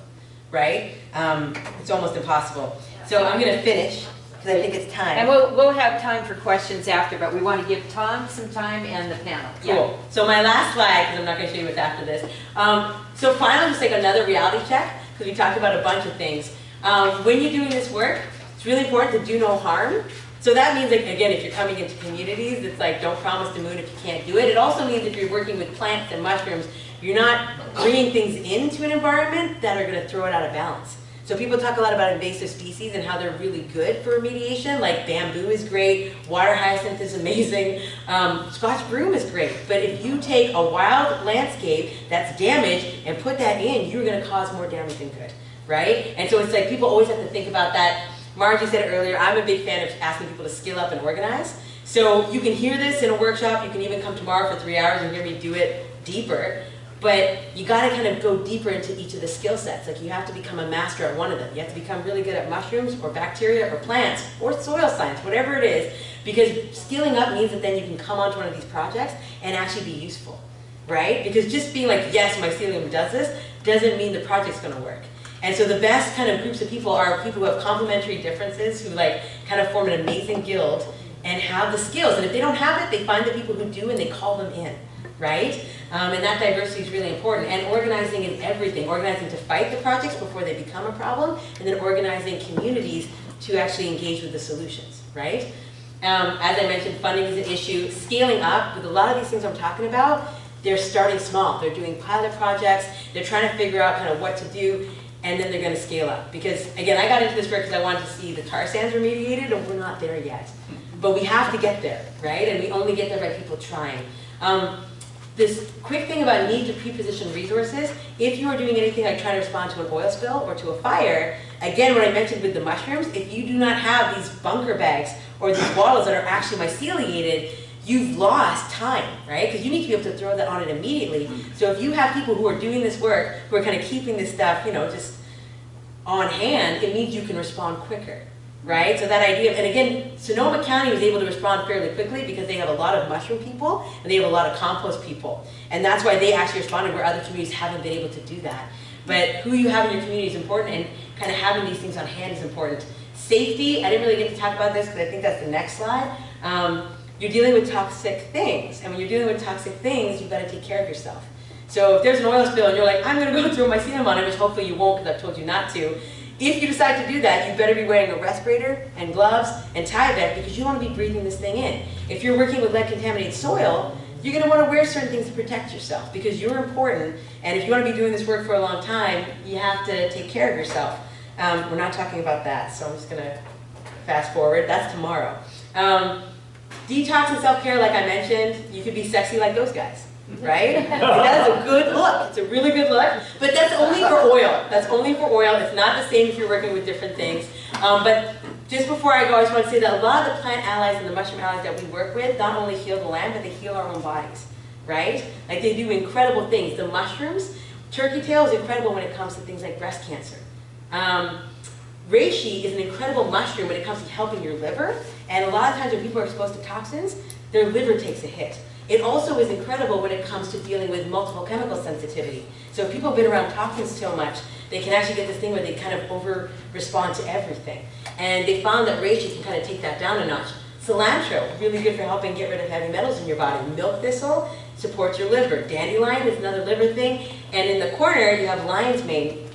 right? Um, it's almost impossible. So I'm going to finish because I think it's time. And we'll, we'll have time for questions after, but we want to give Tom some time and the panel. Yeah. Cool. So my last slide, because I'm not going to show you what's after this. Um, so finally, just like another reality check, because we talked about a bunch of things. Um, when you're doing this work, it's really important to do no harm. So that means, like, again, if you're coming into communities, it's like don't promise the moon if you can't do it. It also means if you're working with plants and mushrooms, you're not bringing things into an environment that are going to throw it out of balance. So people talk a lot about invasive species and how they're really good for remediation, like bamboo is great, water hyacinth is amazing, um, Scotch broom is great. But if you take a wild landscape that's damaged and put that in, you're gonna cause more damage than good, right? And so it's like people always have to think about that. Margie said earlier, I'm a big fan of asking people to skill up and organize. So you can hear this in a workshop, you can even come tomorrow for three hours and hear me do it deeper. But you gotta kind of go deeper into each of the skill sets. Like you have to become a master at one of them. You have to become really good at mushrooms or bacteria or plants or soil science, whatever it is. Because skilling up means that then you can come onto one of these projects and actually be useful, right? Because just being like, yes, my mycelium does this, doesn't mean the project's gonna work. And so the best kind of groups of people are people who have complementary differences, who like kind of form an amazing guild and have the skills. And if they don't have it, they find the people who do and they call them in, right? Um, and that diversity is really important. And organizing in everything, organizing to fight the projects before they become a problem, and then organizing communities to actually engage with the solutions, right? Um, as I mentioned, funding is an issue. Scaling up, with a lot of these things I'm talking about, they're starting small. They're doing pilot projects. They're trying to figure out kind of what to do, and then they're going to scale up. Because again, I got into this work because I wanted to see the tar sands remediated, and we're not there yet. But we have to get there, right? And we only get there by people trying. Um, this quick thing about need to pre-position resources, if you are doing anything like trying to respond to an oil spill or to a fire, again, what I mentioned with the mushrooms, if you do not have these bunker bags or these bottles that are actually myceliated, you've lost time, right? Because you need to be able to throw that on it immediately. Mm-hmm. So if you have people who are doing this work, who are kind of keeping this stuff, you know, just on hand, it means you can respond quicker, right? So that idea, of, and again, Sonoma County was able to respond fairly quickly because they have a lot of mushroom people and they have a lot of compost people. And that's why they actually responded where other communities haven't been able to do that. But who you have in your community is important and kind of having these things on hand is important. Safety, I didn't really get to talk about this because I think that's the next slide. Um, you're dealing with toxic things. And when you're dealing with toxic things, you've got to take care of yourself. So if there's an oil spill and you're like, I'm going to go throw my serum on it, which hopefully you won't because I've told you not to, if you decide to do that, you better be wearing a respirator and gloves and Tyvek because you want to be breathing this thing in. If you're working with lead contaminated soil, you're going to want to wear certain things to protect yourself because you're important. And if you want to be doing this work for a long time, you have to take care of yourself. Um, we're not talking about that, so I'm just going to fast forward. That's tomorrow. Um, detox and self-care, like I mentioned, you could be sexy like those guys right? that is a good look. It's a really good look. But that's only for oil. That's only for oil. It's not the same if you're working with different things. Um, but just before I go, I just want to say that a lot of the plant allies and the mushroom allies that we work with not only heal the land, but they heal our own bodies, right? Like they do incredible things. The mushrooms, turkey tail is incredible when it comes to things like breast cancer. Um, reishi is an incredible mushroom when it comes to helping your liver. And a lot of times when people are exposed to toxins, their liver takes a hit. It also is incredible when it comes to dealing with multiple chemical sensitivity. So if people have been around toxins so much, they can actually get this thing where they kind of over-respond to everything. And they found that reishi can kind of take that down a notch. Cilantro, really good for helping get rid of heavy metals in your body. Milk thistle supports your liver. Dandelion is another liver thing. And in the corner, you have lion's mane,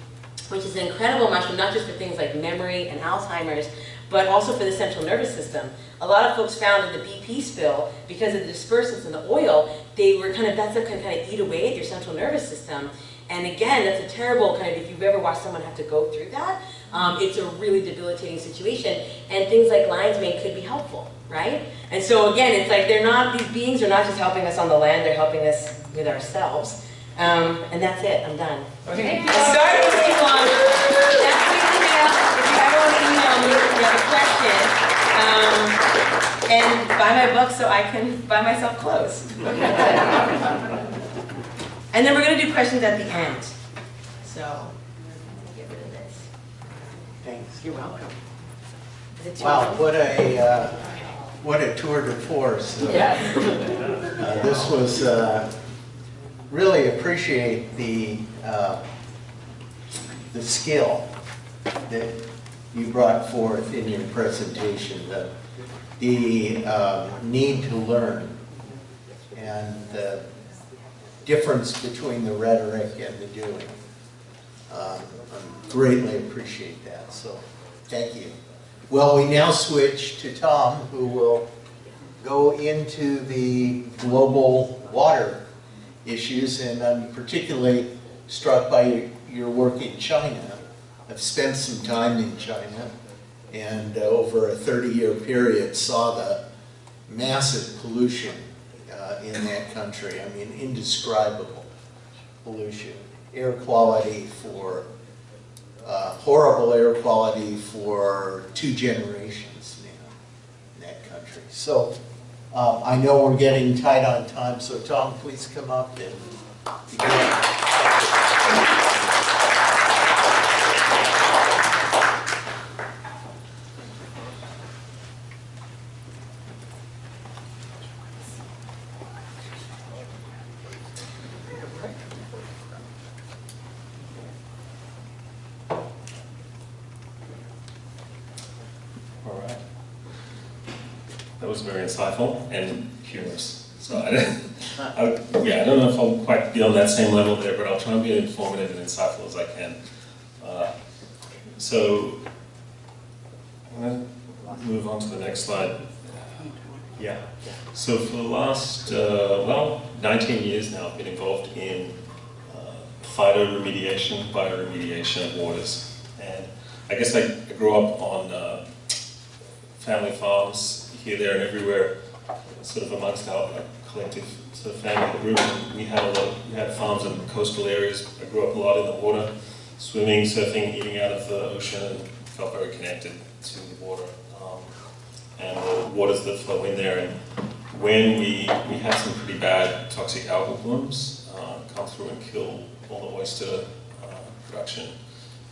which is an incredible mushroom, not just for things like memory and Alzheimer's, but also for the central nervous system. A lot of folks found in the BP spill, because of the dispersants in the oil, they were kind of, that's what can kind of eat away at your central nervous system. And again, that's a terrible kind of, if you've ever watched someone have to go through that, um, it's a really debilitating situation. And things like lion's mane could be helpful, right? And so again, it's like they're not, these beings are not just helping us on the land, they're helping us with ourselves. Um, and that's it, I'm done. Okay. I started with too long. That's the you ever want to email me if you have a question. Um, and buy my book so I can buy myself clothes. and then we're going to do questions at the end. So, get rid of this. Thanks. You're welcome. Is Wow, what a, uh, what a tour de force. Uh, uh, This was, uh, really appreciate the, uh, the skill that you brought forth in your presentation, the, the uh, need to learn and the difference between the rhetoric and the doing. Um, I Greatly appreciate that, so thank you. Well, we now switch to Tom, who will go into the global water issues, and I'm particularly struck by your work in China I've spent some time in China and uh, over a 30-year period saw the massive pollution uh, in that country. I mean, indescribable pollution. Air quality for, uh, horrible air quality for two generations now in that country. So um, I know we're getting tight on time, so Tom, please come up and begin. All right. That was very insightful and humorous. So I, I, yeah, I don't know if I'll quite be on that same level there, but I'll try and be as informative and insightful as I can. Uh, so I'm going to move on to the next slide. Yeah. So for the last, uh, well, 19 years now, I've been involved in uh, phytoremediation, bioremediation of waters. And I guess I, grew up on uh, family farms here, there, and everywhere, sort of amongst our collective sort of family group. We had a lot. we had farms in coastal areas. I grew up a lot in the water, swimming, surfing, eating out of the ocean, and felt very connected to the water um, and the waters that flow in there. And when we we had some pretty bad toxic algal blooms uh, come through and kill all the oyster uh, production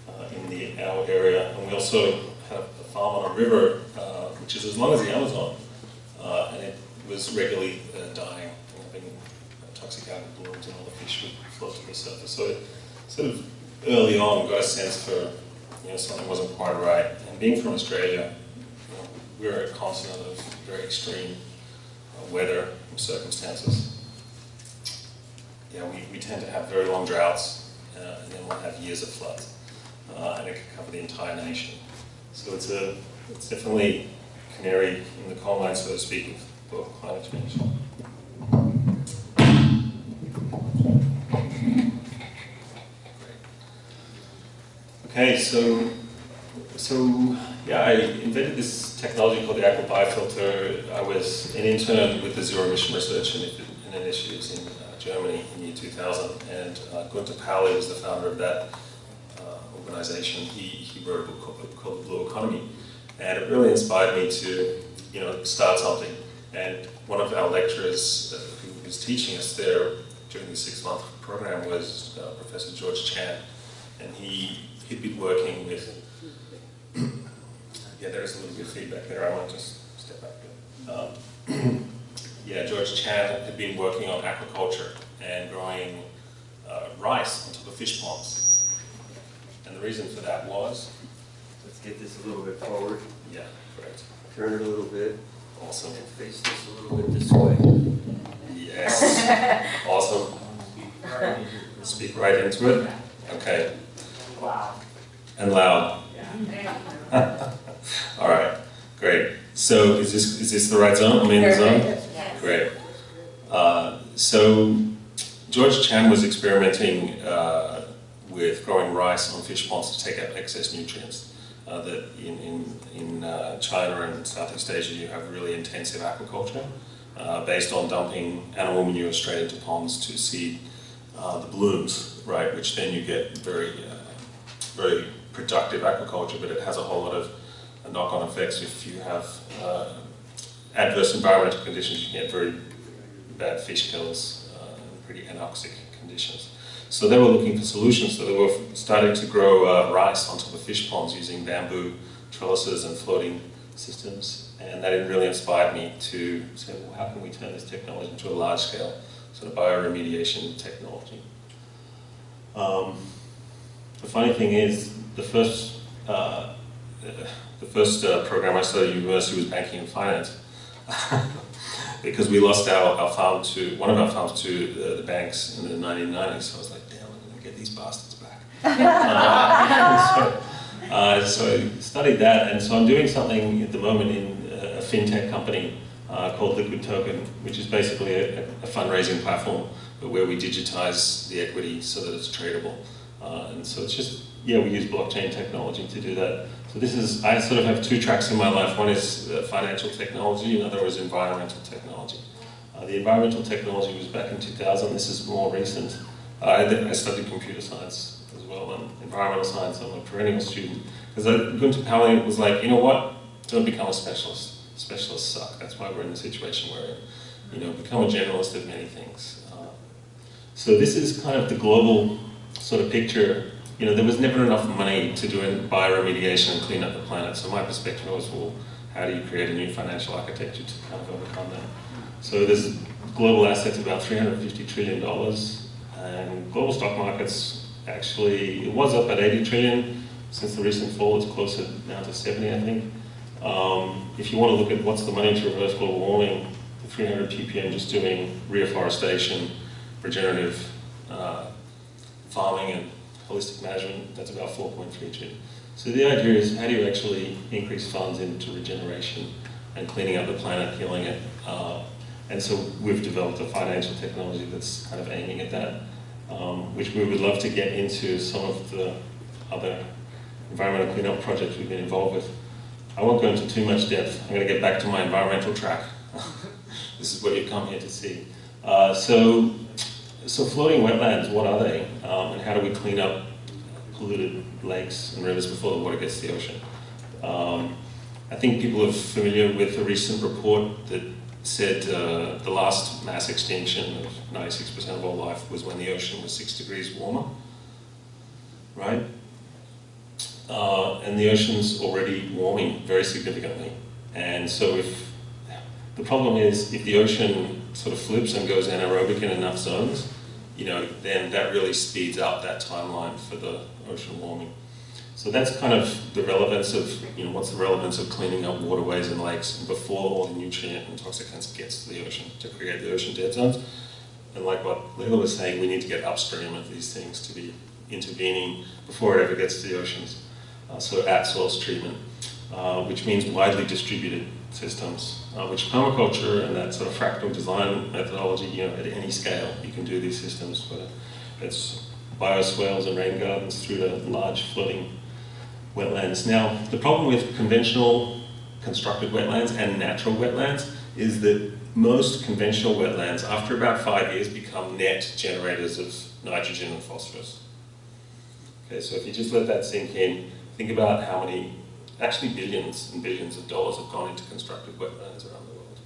uh, in the our area, and we also had a farm on a river, uh, which is as long as the Amazon, uh, and it was regularly uh, dying, having toxic algal blooms, and all the fish would float to the surface. So sort of early on got a sense for you know something wasn't quite right. And being from Australia, you know, we're a continent of very extreme uh, weather circumstances. Yeah, we, we tend to have very long droughts, uh, and then we'll have years of floods, uh, and it can cover the entire nation. So it's a, it's definitely canary in the coal mine, so to speak, Okay, so, so yeah, I invented this technology called the aqua biofilter. I was an intern with the zero emission research initiatives in uh, Germany in the year 2000, and uh, Gunter Pauli was the founder of that uh, organization. He, he wrote a book called, called Blue Economy, and it really inspired me to, you know, start something. And one of our lecturers uh, who was teaching us there during the six-month program was uh, Professor George Chan, and he he'd been working with. yeah, there is a little bit of feedback there. I might just step back. Um, yeah, George Chan had been working on aquaculture and growing uh, rice on top of fish ponds. And the reason for that was? Let's get this a little bit forward. Yeah, correct. Turn it a little bit. Awesome. And face this a little bit this way. Yes. awesome. Speak right into it. Okay. And loud. Yeah. All right. Great. So is this is this the right zone? Am I in the zone? Great. Uh, so George Chan was experimenting uh, with growing rice on fish ponds to take out excess nutrients. Uh, that in, in, in uh, China and Southeast Asia you have really intensive aquaculture uh, based on dumping animal manure straight into ponds to seed uh, the blooms, right? Which then you get very, uh, very productive aquaculture, but it has a whole lot of knock-on effects if you have uh, adverse environmental conditions. You get very bad fish kills uh, pretty anoxic conditions. So they were looking for solutions. So they were starting to grow uh, rice on top of fish ponds using bamboo trellises and floating systems. And that really inspired me to say, well, how can we turn this technology into a large-scale sort of bioremediation technology? Um, the funny thing is, the first uh, the first uh, program I studied at university was banking and finance. because we lost our, our farm to, one of our farms to uh, the banks in the 1990s. So I was like, damn, I'm going to get these bastards back. uh, so, uh, so studied that, and so I'm doing something at the moment in a fintech company uh, called Liquid Token, which is basically a, a fundraising platform, but where we digitize the equity so that it's tradable. Uh, and so it's just yeah, we use blockchain technology to do that. So this is, I sort of have two tracks in my life. One is uh, financial technology, and another is environmental technology. Uh, the environmental technology was back in 2000. This is more recent. Uh, I, I studied computer science as well and environmental science. I'm a perennial student. Because Gunter Pauli was like, you know what? Don't become a specialist. Specialists suck. That's why we're in the situation we're in. You know, become a generalist of many things. Uh, so this is kind of the global sort of picture. You know, there was never enough money to do bioremediation and clean up the planet. So my perspective was, well, how do you create a new financial architecture to kind of overcome that? So there's global assets about 350 trillion dollars, and global stock markets actually it was up at 80 trillion since the recent fall. It's closer now to 70, I think. Um, if you want to look at what's the money to reverse global warming, the 300 ppm just doing reforestation, regenerative uh, farming, and holistic management. That's about 4.3 trillion. So the idea is how do you actually increase funds into regeneration and cleaning up the planet, healing it. Uh, and so we've developed a financial technology that's kind of aiming at that, um, which we would love to get into some of the other environmental cleanup projects we've been involved with. I won't go into too much depth. I'm going to get back to my environmental track. this is what you've come here to see. Uh, so, so floating wetlands, what are they? Um, and how do we clean up polluted lakes and rivers before the water gets to the ocean? Um, I think people are familiar with a recent report that said uh, the last mass extinction of 96% of all life was when the ocean was six degrees warmer, right? Uh, and the ocean's already warming very significantly. And so if, the problem is if the ocean sort of flips and goes anaerobic in enough zones, you know, then that really speeds up that timeline for the ocean warming. So that's kind of the relevance of, you know, what's the relevance of cleaning up waterways and lakes before all the nutrient and toxicants gets to the ocean to create the ocean dead zones. And like what Leila was saying, we need to get upstream of these things to be intervening before it ever gets to the oceans. Uh, so at source treatment, uh, which means widely distributed systems, uh, which permaculture and that sort of fractal design methodology, you know, at any scale, you can do these systems, whether it's bioswales and rain gardens through to large flooding wetlands. Now, the problem with conventional constructed wetlands and natural wetlands is that most conventional wetlands, after about five years, become net generators of nitrogen and phosphorus. Okay, so if you just let that sink in, think about how many, actually billions and billions of dollars have gone into constructed wetlands around the world.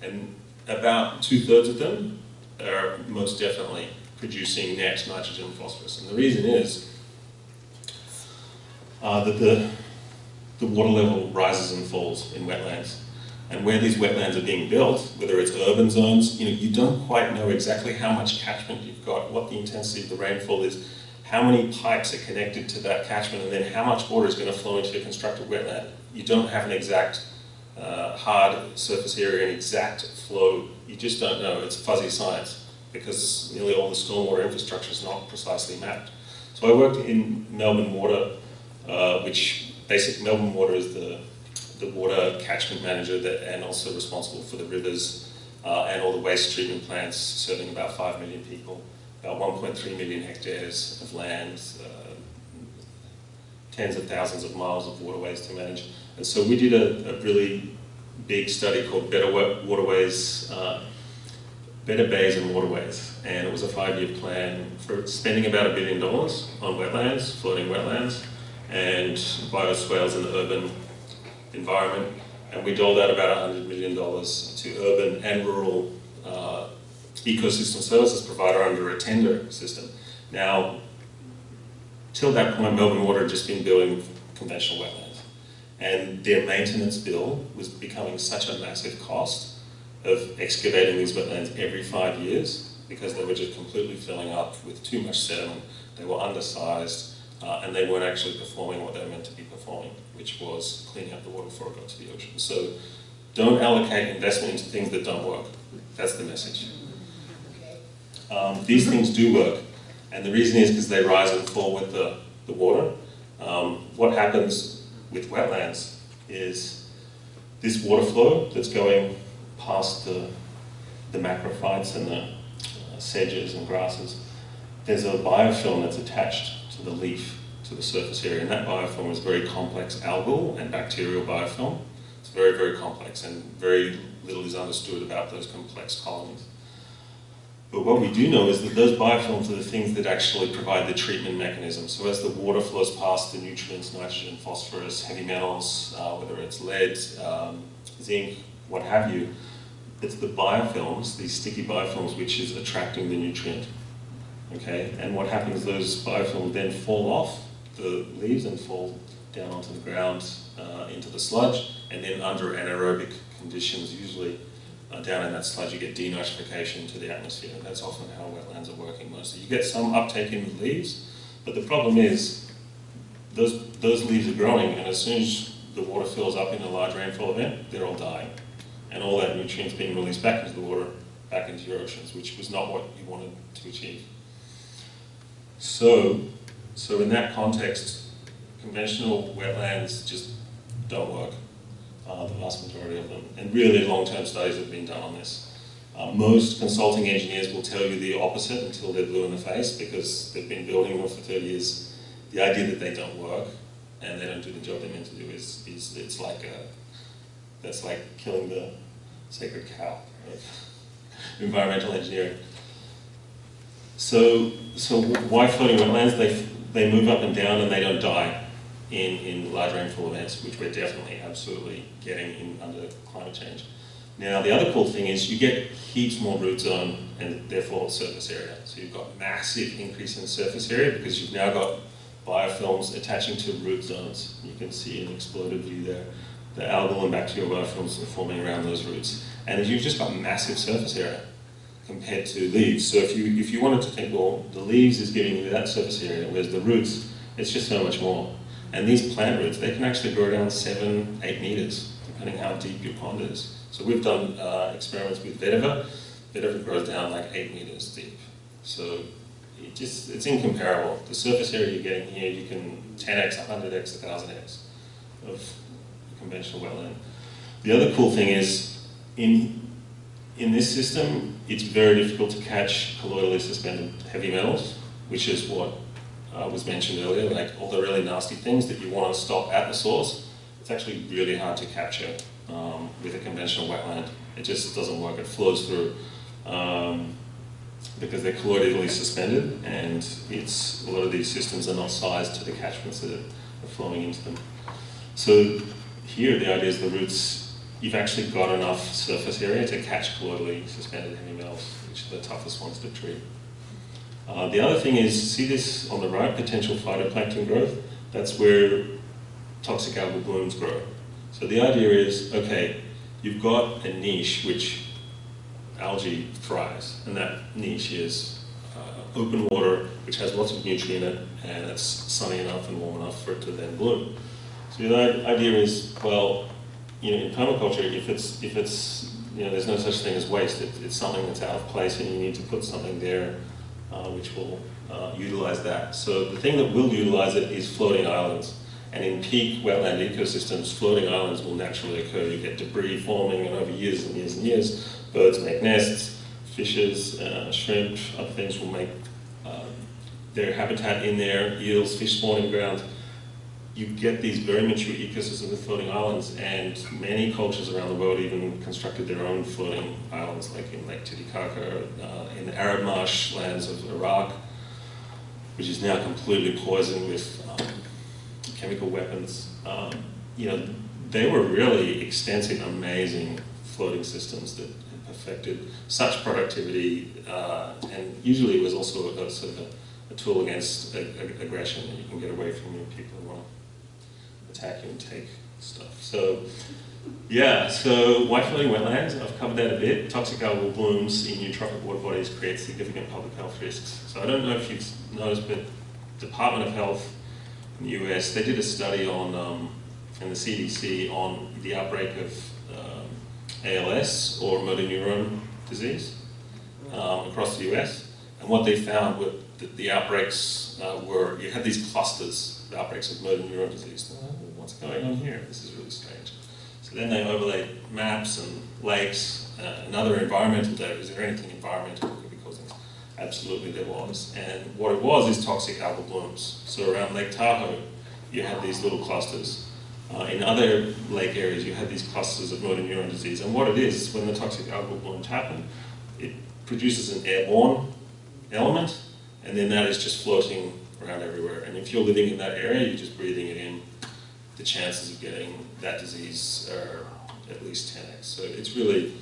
And about two-thirds of them are most definitely producing net nitrogen and phosphorus. And the reason is uh, that the, the water level rises and falls in wetlands. And where these wetlands are being built, whether it's urban zones, you know, you don't quite know exactly how much catchment you've got, what the intensity of the rainfall is, how many pipes are connected to that catchment, and then how much water is going to flow into a constructed wetland. You don't have an exact uh, hard surface area, an exact flow. You just don't know. It's fuzzy science because nearly all the stormwater infrastructure is not precisely mapped. So I worked in Melbourne Water uh, which basic Melbourne Water is the, the water catchment manager that, and also responsible for the rivers uh, and all the waste treatment plants serving about 5 million people, about 1.3 million hectares of land, uh, tens of thousands of miles of waterways to manage. And so we did a, a really big study called Better Waterways, uh, Better Bays and Waterways. And it was a five-year plan for spending about a billion dollars on wetlands, floating wetlands, and bioswales in the urban environment. And we doled out about $100 million to urban and rural uh, ecosystem services provider under a tender system. Now, till that point, Melbourne Water had just been building conventional wetlands. And their maintenance bill was becoming such a massive cost of excavating these wetlands every five years because they were just completely filling up with too much sediment. They were undersized uh, and they weren't actually performing what they were meant to be performing, which was cleaning up the water before it got to the ocean. So don't allocate investment into things that don't work. That's the message. Um, these things do work, and the reason is because they rise and fall with the, the water. Um, what happens with wetlands is this water flow that's going past the, the macrophytes and the uh, sedges and grasses, there's a biofilm that's attached to the leaf to the surface area. And that biofilm is very complex algal and bacterial biofilm. It's very, very complex and very little is understood about those complex colonies. But what we do know is that those biofilms are the things that actually provide the treatment mechanism. So as the water flows past the nutrients, nitrogen, phosphorus, heavy metals, uh, whether it's lead, um, zinc, what have you, it's the biofilms, these sticky biofilms, which is attracting the nutrient. Okay, and what happens, those biofilm then fall off the leaves and fall down onto the ground, uh, into the sludge, and then under anaerobic conditions, usually uh, down in that sludge, you get denitrification to the atmosphere. That's often how wetlands are working mostly. You get some uptake in the leaves, but the problem is those, those leaves are growing, and as soon as the water fills up in a large rainfall event, they're all dying. And all that nutrients being released back into the water, back into your oceans, which was not what you wanted to achieve. So, so in that context, conventional wetlands just don't work, uh, the vast majority of them. And really long-term studies have been done on this. Uh, most consulting engineers will tell you the opposite until they're blue in the face because they've been building them for 30 years. The idea that they don't work and they don't do the job they're meant to do is, is it's like a, that's like killing the sacred cow of environmental engineering. So, so why floating wetlands? They, they move up and down and they don't die in, in large rainfall events, which we're definitely absolutely getting in under climate change. Now, the other cool thing is you get heaps more root zone and therefore surface area. So you've got massive increase in surface area because you've now got biofilms attaching to root zones. You can see an exploded view there. The algal and bacterial biofilms are forming around those roots. And you've just got massive surface area compared to leaves. So if you, if you wanted to think, well, the leaves is giving you that surface area, whereas the roots, it's just so much more. And these plant roots, they can actually grow down seven, eight meters, depending how deep your pond is. So we've done uh, experiments with vetiver. Vetiver grows down like eight meters deep. So it just, it's incomparable. The surface area you're getting here, you can 10x, 100x, 1000x of conventional wetland. The other cool thing is, in, in this system, it's very difficult to catch colloidally suspended heavy metals, which is what uh, was mentioned earlier, like all the really nasty things that you want to stop at the source. It's actually really hard to capture um, with a conventional wetland. It just doesn't work. It flows through um, because they're colloidally suspended, and it's a lot of these systems are not sized to the catchments that are flowing into them. So here, the idea is the roots. You've actually got enough surface area to catch colloidally suspended heavy which are the toughest ones to treat. Uh, the other thing is, see this on the right, potential phytoplankton growth? That's where toxic algal blooms grow. So the idea is, okay, you've got a niche which algae thrives, and that niche is uh, open water, which has lots of nutrient in it, and it's sunny enough and warm enough for it to then bloom. So the idea is, well, you know, in permaculture, if it's, if it's, you know, there's no such thing as waste, it, it's something that's out of place and you need to put something there uh, which will uh, utilize that. So the thing that will utilize it is floating islands. And in peak wetland ecosystems, floating islands will naturally occur. You get debris forming, and over years and years and years, birds make nests, fishes, uh, shrimp, other things will make uh, their habitat in there, eels, fish spawning grounds. You get these very mature ecosystems of floating islands, and many cultures around the world even constructed their own floating islands, like in Lake Titicaca, uh, in the Arab marshlands of Iraq, which is now completely poisoned with um, chemical weapons. Um, you know, they were really extensive, amazing floating systems that perfected such productivity, uh, and usually it was also a, sort of a, a tool against a, a, aggression that you can get away from your people attack and take stuff. So, yeah, so white floating wetlands, I've covered that a bit. Toxic algal blooms in eutrophic water bodies create significant public health risks. So I don't know if you've noticed, but Department of Health in the US, they did a study on, um, and the CDC, on the outbreak of um, ALS or motor neuron disease um, across the US. And what they found were that the outbreaks uh, were, you had these clusters, the outbreaks of motor neuron disease. What's going on here? This is really strange. So then they overlaid maps and lakes uh, and other environmental data. Is there anything environmental that could be causing this? Absolutely there was. And what it was is toxic algal blooms. So around Lake Tahoe, you had these little clusters. Uh, in other lake areas, you had these clusters of motor neuron disease. And what it is, when the toxic algal blooms happen, it produces an airborne element, and then that is just floating around everywhere. And if you're living in that area, you're just breathing it in, the chances of getting that disease are at least 10x. So it's really,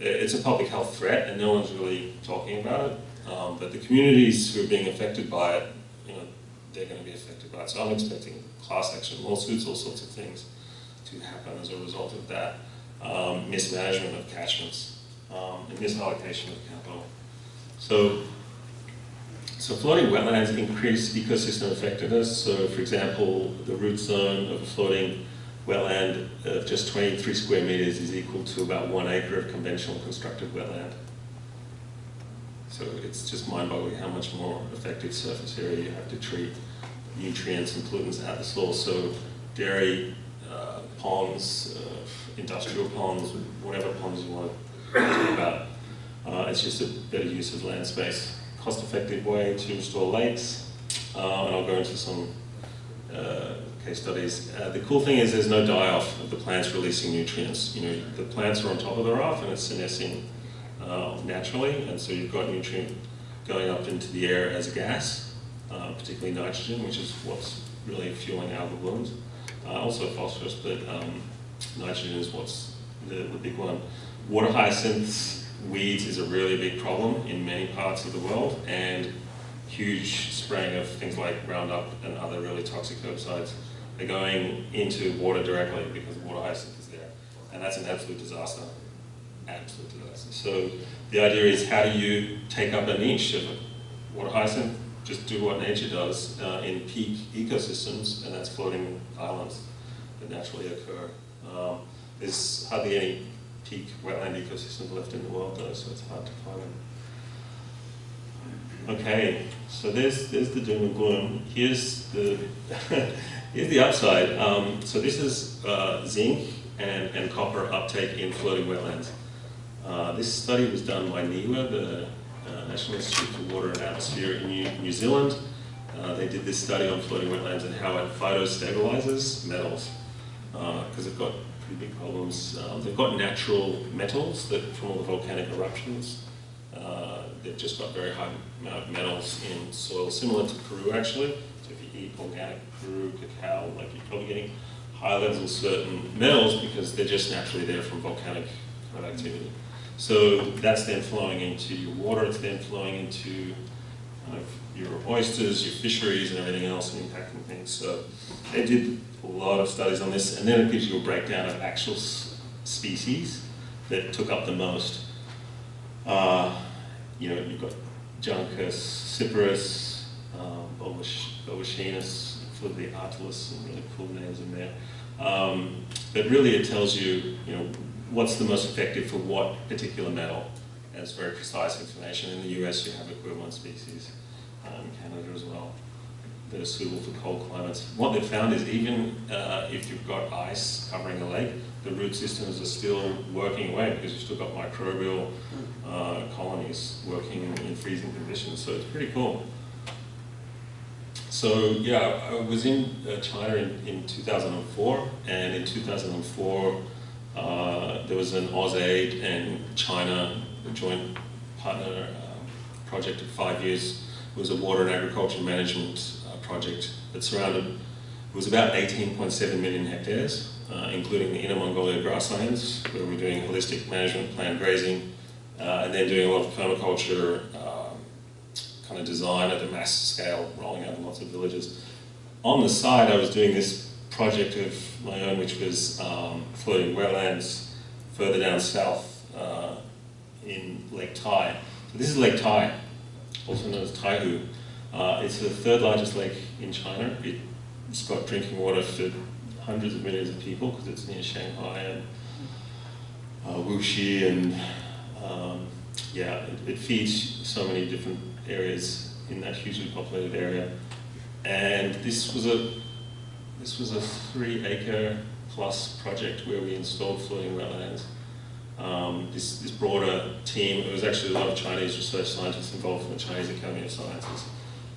it's a public health threat, and no one's really talking about it. Um, but the communities who are being affected by it, you know, they're going to be affected by it. So I'm expecting class action lawsuits, all sorts of things to happen as a result of that. Um, mismanagement of catchments, um, and misallocation of capital. So, so floating wetlands increase ecosystem effectiveness. So for example, the root zone of a floating wetland of just 23 square meters is equal to about one acre of conventional constructed wetland. So it's just mind-boggling how much more effective surface area you have to treat nutrients and pollutants at the source. So dairy uh, ponds, uh, industrial ponds, whatever ponds you want to talk about. Uh, it's just a better use of land space. Cost-effective way to restore lakes, uh, and I'll go into some uh, case studies. Uh, the cool thing is there's no die-off of the plants releasing nutrients. You know, the plants are on top of the raft and it's senescing uh, naturally, and so you've got nutrient going up into the air as a gas, uh, particularly nitrogen, which is what's really fueling algal blooms. Uh, also phosphorus, but um, nitrogen is what's the, the big one. Water hyacinths, weeds is a really big problem in many parts of the world, and huge spraying of things like Roundup and other really toxic herbicides are going into water directly because water hyacinth is there. And that's an absolute disaster. Absolute disaster. So the idea is how do you take up a niche of water hyacinth? Just do what nature does uh, in peak ecosystems, and that's floating islands that naturally occur. Um, there's hardly any peak wetland ecosystems left in the world though, so it's hard to find them. Okay, so there's there's the doom and gloom. Here's the here's the upside. Um, so this is uh, zinc and, and copper uptake in floating wetlands. Uh, this study was done by NIWA, the uh, National Institute for Water and Atmosphere in New, New Zealand. Uh, they did this study on floating wetlands and how it phytostabilizes metals because they've got pretty big problems. Um, they've got natural metals that from all the volcanic eruptions. Uh, they've just got very high amount of metals in soil, similar to Peru actually. So if you eat organic Peru cacao, like you're probably getting high levels of certain metals because they're just naturally there from volcanic kind of activity. So that's then flowing into your water, it's then flowing into kind of your oysters, your fisheries and everything else and impacting things. So they did a lot of studies on this and then it gives you a breakdown of actual species that took up the most. Uh, you know, you've got Juncus, Cyperus, um, Bolboschoenus, Artilus, some really cool names in there. Um, but really it tells you, you know, what's the most effective for what particular metal. And it's very precise information. In the US you have equivalent species, um, Canada as well, that are suitable for cold climates. What they've found is even uh, if you've got ice covering a lake, the root systems are still working away because you've still got microbial uh, colonies working in freezing conditions. So it's pretty cool. So yeah, I was in uh, China in, in 2004, and in 2004 uh, there was an AusAid and China joint partner uh, project of five years. It was a water and agriculture management project that surrounded, it was about 18.7 million hectares, uh, including the Inner Mongolia grasslands, where we're doing holistic management, planned grazing, uh, and then doing a lot of permaculture um, kind of design at a mass scale, rolling out in lots of villages. On the side, I was doing this project of my own, which was um, floating wetlands further down south uh, in Lake Tai. So this is Lake Tai, also known as Taihu. Uh, it's the third largest lake in China. It's got drinking water for hundreds of millions of people because it's near Shanghai and uh, Wuxi and um, yeah, it, it feeds so many different areas in that hugely populated area. And this was a this was a three acre plus project where we installed floating wetlands. um, this, this broader team. It was actually a lot of Chinese research scientists involved from the Chinese Academy of Sciences.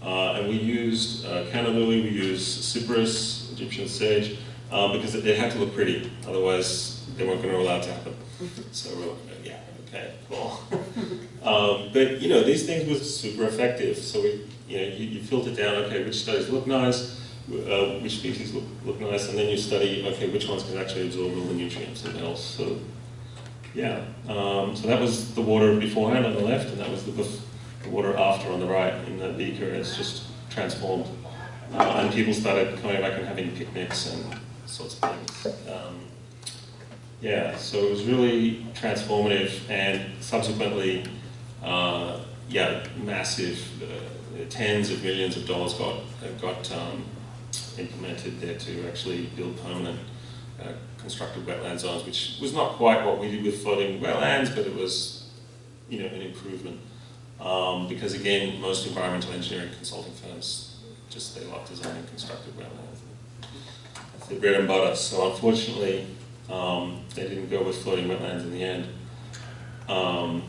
Uh, and we used uh, canna lily, we used cypress, Egyptian sage, uh, because it, had to look pretty, otherwise they weren't going to allow it to happen. So we're like, yeah, okay, cool. um, but you know, these things were super effective. So we, you know, you, you filter down, okay, which studies look nice, uh, which species look, look nice, and then you study, okay, which ones can actually absorb all the nutrients and else. So yeah, um, so that was the water beforehand on the left, and that was the, the water after on the right in the beaker. It's just transformed. Uh, and people started coming back and having picnics and sorts of things. Um, yeah, so it was really transformative, and subsequently, uh, yeah, massive, uh, tens of millions of dollars got got um, implemented there to actually build permanent uh, constructed wetland zones, which was not quite what we did with floating wetlands, but it was, you know, an improvement. Um, because again, most environmental engineering consulting firms just they like designing constructed wetlands. That's their bread and butter. So unfortunately, um, they didn't go with floating wetlands in the end. Um,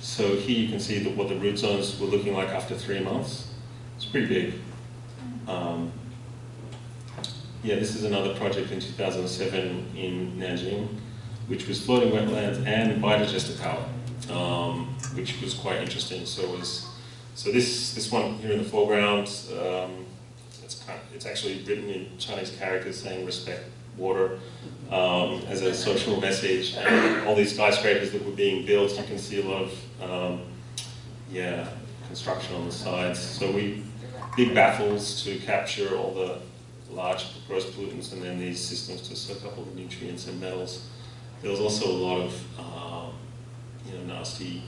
so here you can see that what the root zones were looking like after three months. It's pretty big. Um, yeah, this is another project in 2007 in Nanjing, which was floating wetlands and biodigester power, um, which was quite interesting. So was so this this one here in the foreground, um, it's kind of, it's actually written in Chinese characters saying respect water um, as a social message, and all these skyscrapers that were being built, you can see a lot of um, yeah construction on the sides. So we big baffles to capture all the large gross pollutants and then these systems to soak up all the nutrients and metals. There was also a lot of um, you know nasty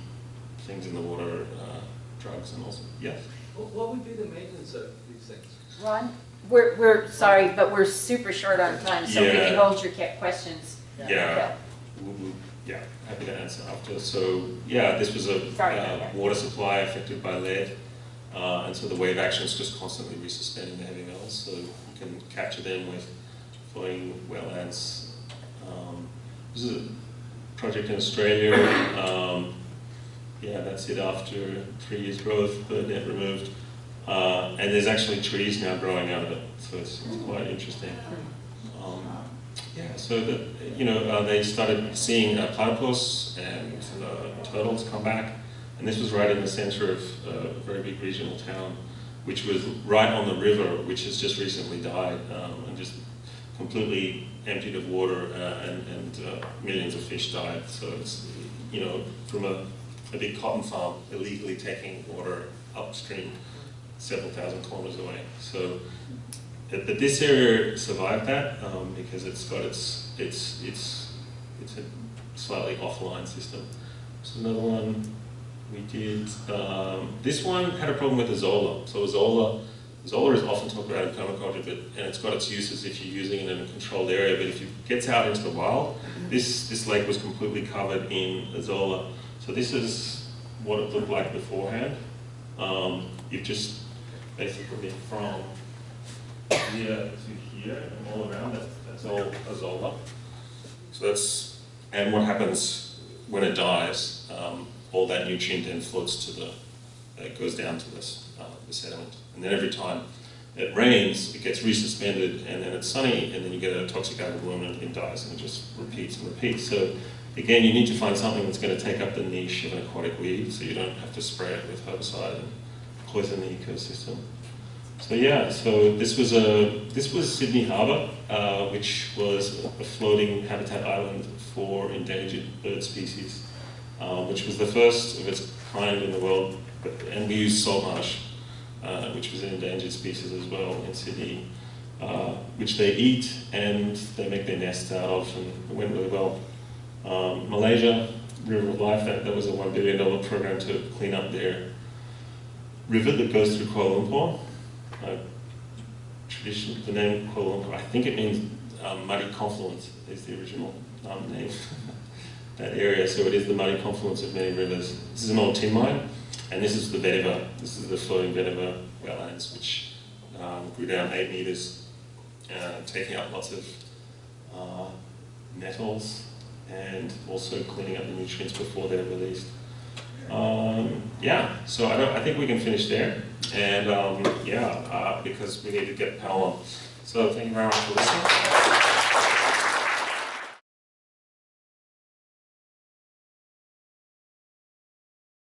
things in the water, uh, drugs and also yes. What what would be the maintenance of these things? Ron, we're, we're sorry, but we're super short on time, so we can Yeah. hold your questions. Yeah. We'll- we'll- Yeah, happy to answer after. So yeah, this was a Sorry uh, water supply affected by lead, uh, and so the wave action is just constantly resuspending the heavy metals, so you can capture them with floating wetlands. Um, this is a project in Australia. Um, yeah, that's it after three years growth, the net removed. Uh, and there's actually trees now growing out of it, so it's, it's quite interesting. Um, yeah, so you know, uh, they started seeing uh, platypus and uh, turtles come back, and this was right in the center of uh, a very big regional town, which was right on the river, which has just recently died um, and just completely emptied of water, uh, and, and uh, millions of fish died. So it's, you know, from a, a big cotton farm illegally taking water upstream several thousand kilometers away. So but, this area survived that um, because it's got its its its it's a slightly offline system. So another one we did. Um, this one had a problem with Azolla. So Azolla, Azolla is often talked about in permaculture, but and it's got its uses if you're using it in a controlled area. But if it gets out into the wild, this this lake was completely covered in Azolla. So this is what it looked like beforehand. Um, you've just basically from here to here and all around that, that's all Azolla. So that's, and what happens when it dies, um, all that nutrient then floats to the, it goes down to this, uh, the sediment. And then every time it rains, it gets resuspended and then it's sunny and then you get a toxic algal and it dies and it just repeats and repeats. So again, you need to find something that's going to take up the niche of an aquatic weed so you don't have to spray it with herbicide and poison the ecosystem. So yeah, so this was a this was Sydney Harbour, uh, which was a floating habitat island for endangered bird species, uh, which was the first of its kind in the world. And we used saltmarsh, uh, which was an endangered species as well in Sydney, uh, which they eat and they make their nests out of, and it went really well. Um, Malaysia, River of Life, that, that was a one billion dollar program to clean up their river that goes through Kuala Lumpur uh, tradition, the name Kuala Lumpur, I think it means um, muddy confluence is the original um, name, that area. So it is the muddy confluence of many rivers. This is an old tin mine, and this is the vetiver. This is the floating vetiver wetlands, which um, grew down eight meters, uh, taking up lots of uh, metals and also cleaning up the nutrients before they're released. Um, yeah, so I I think we can finish there, and um, yeah, uh, because we need to get Pal on. So thank you very much for listening.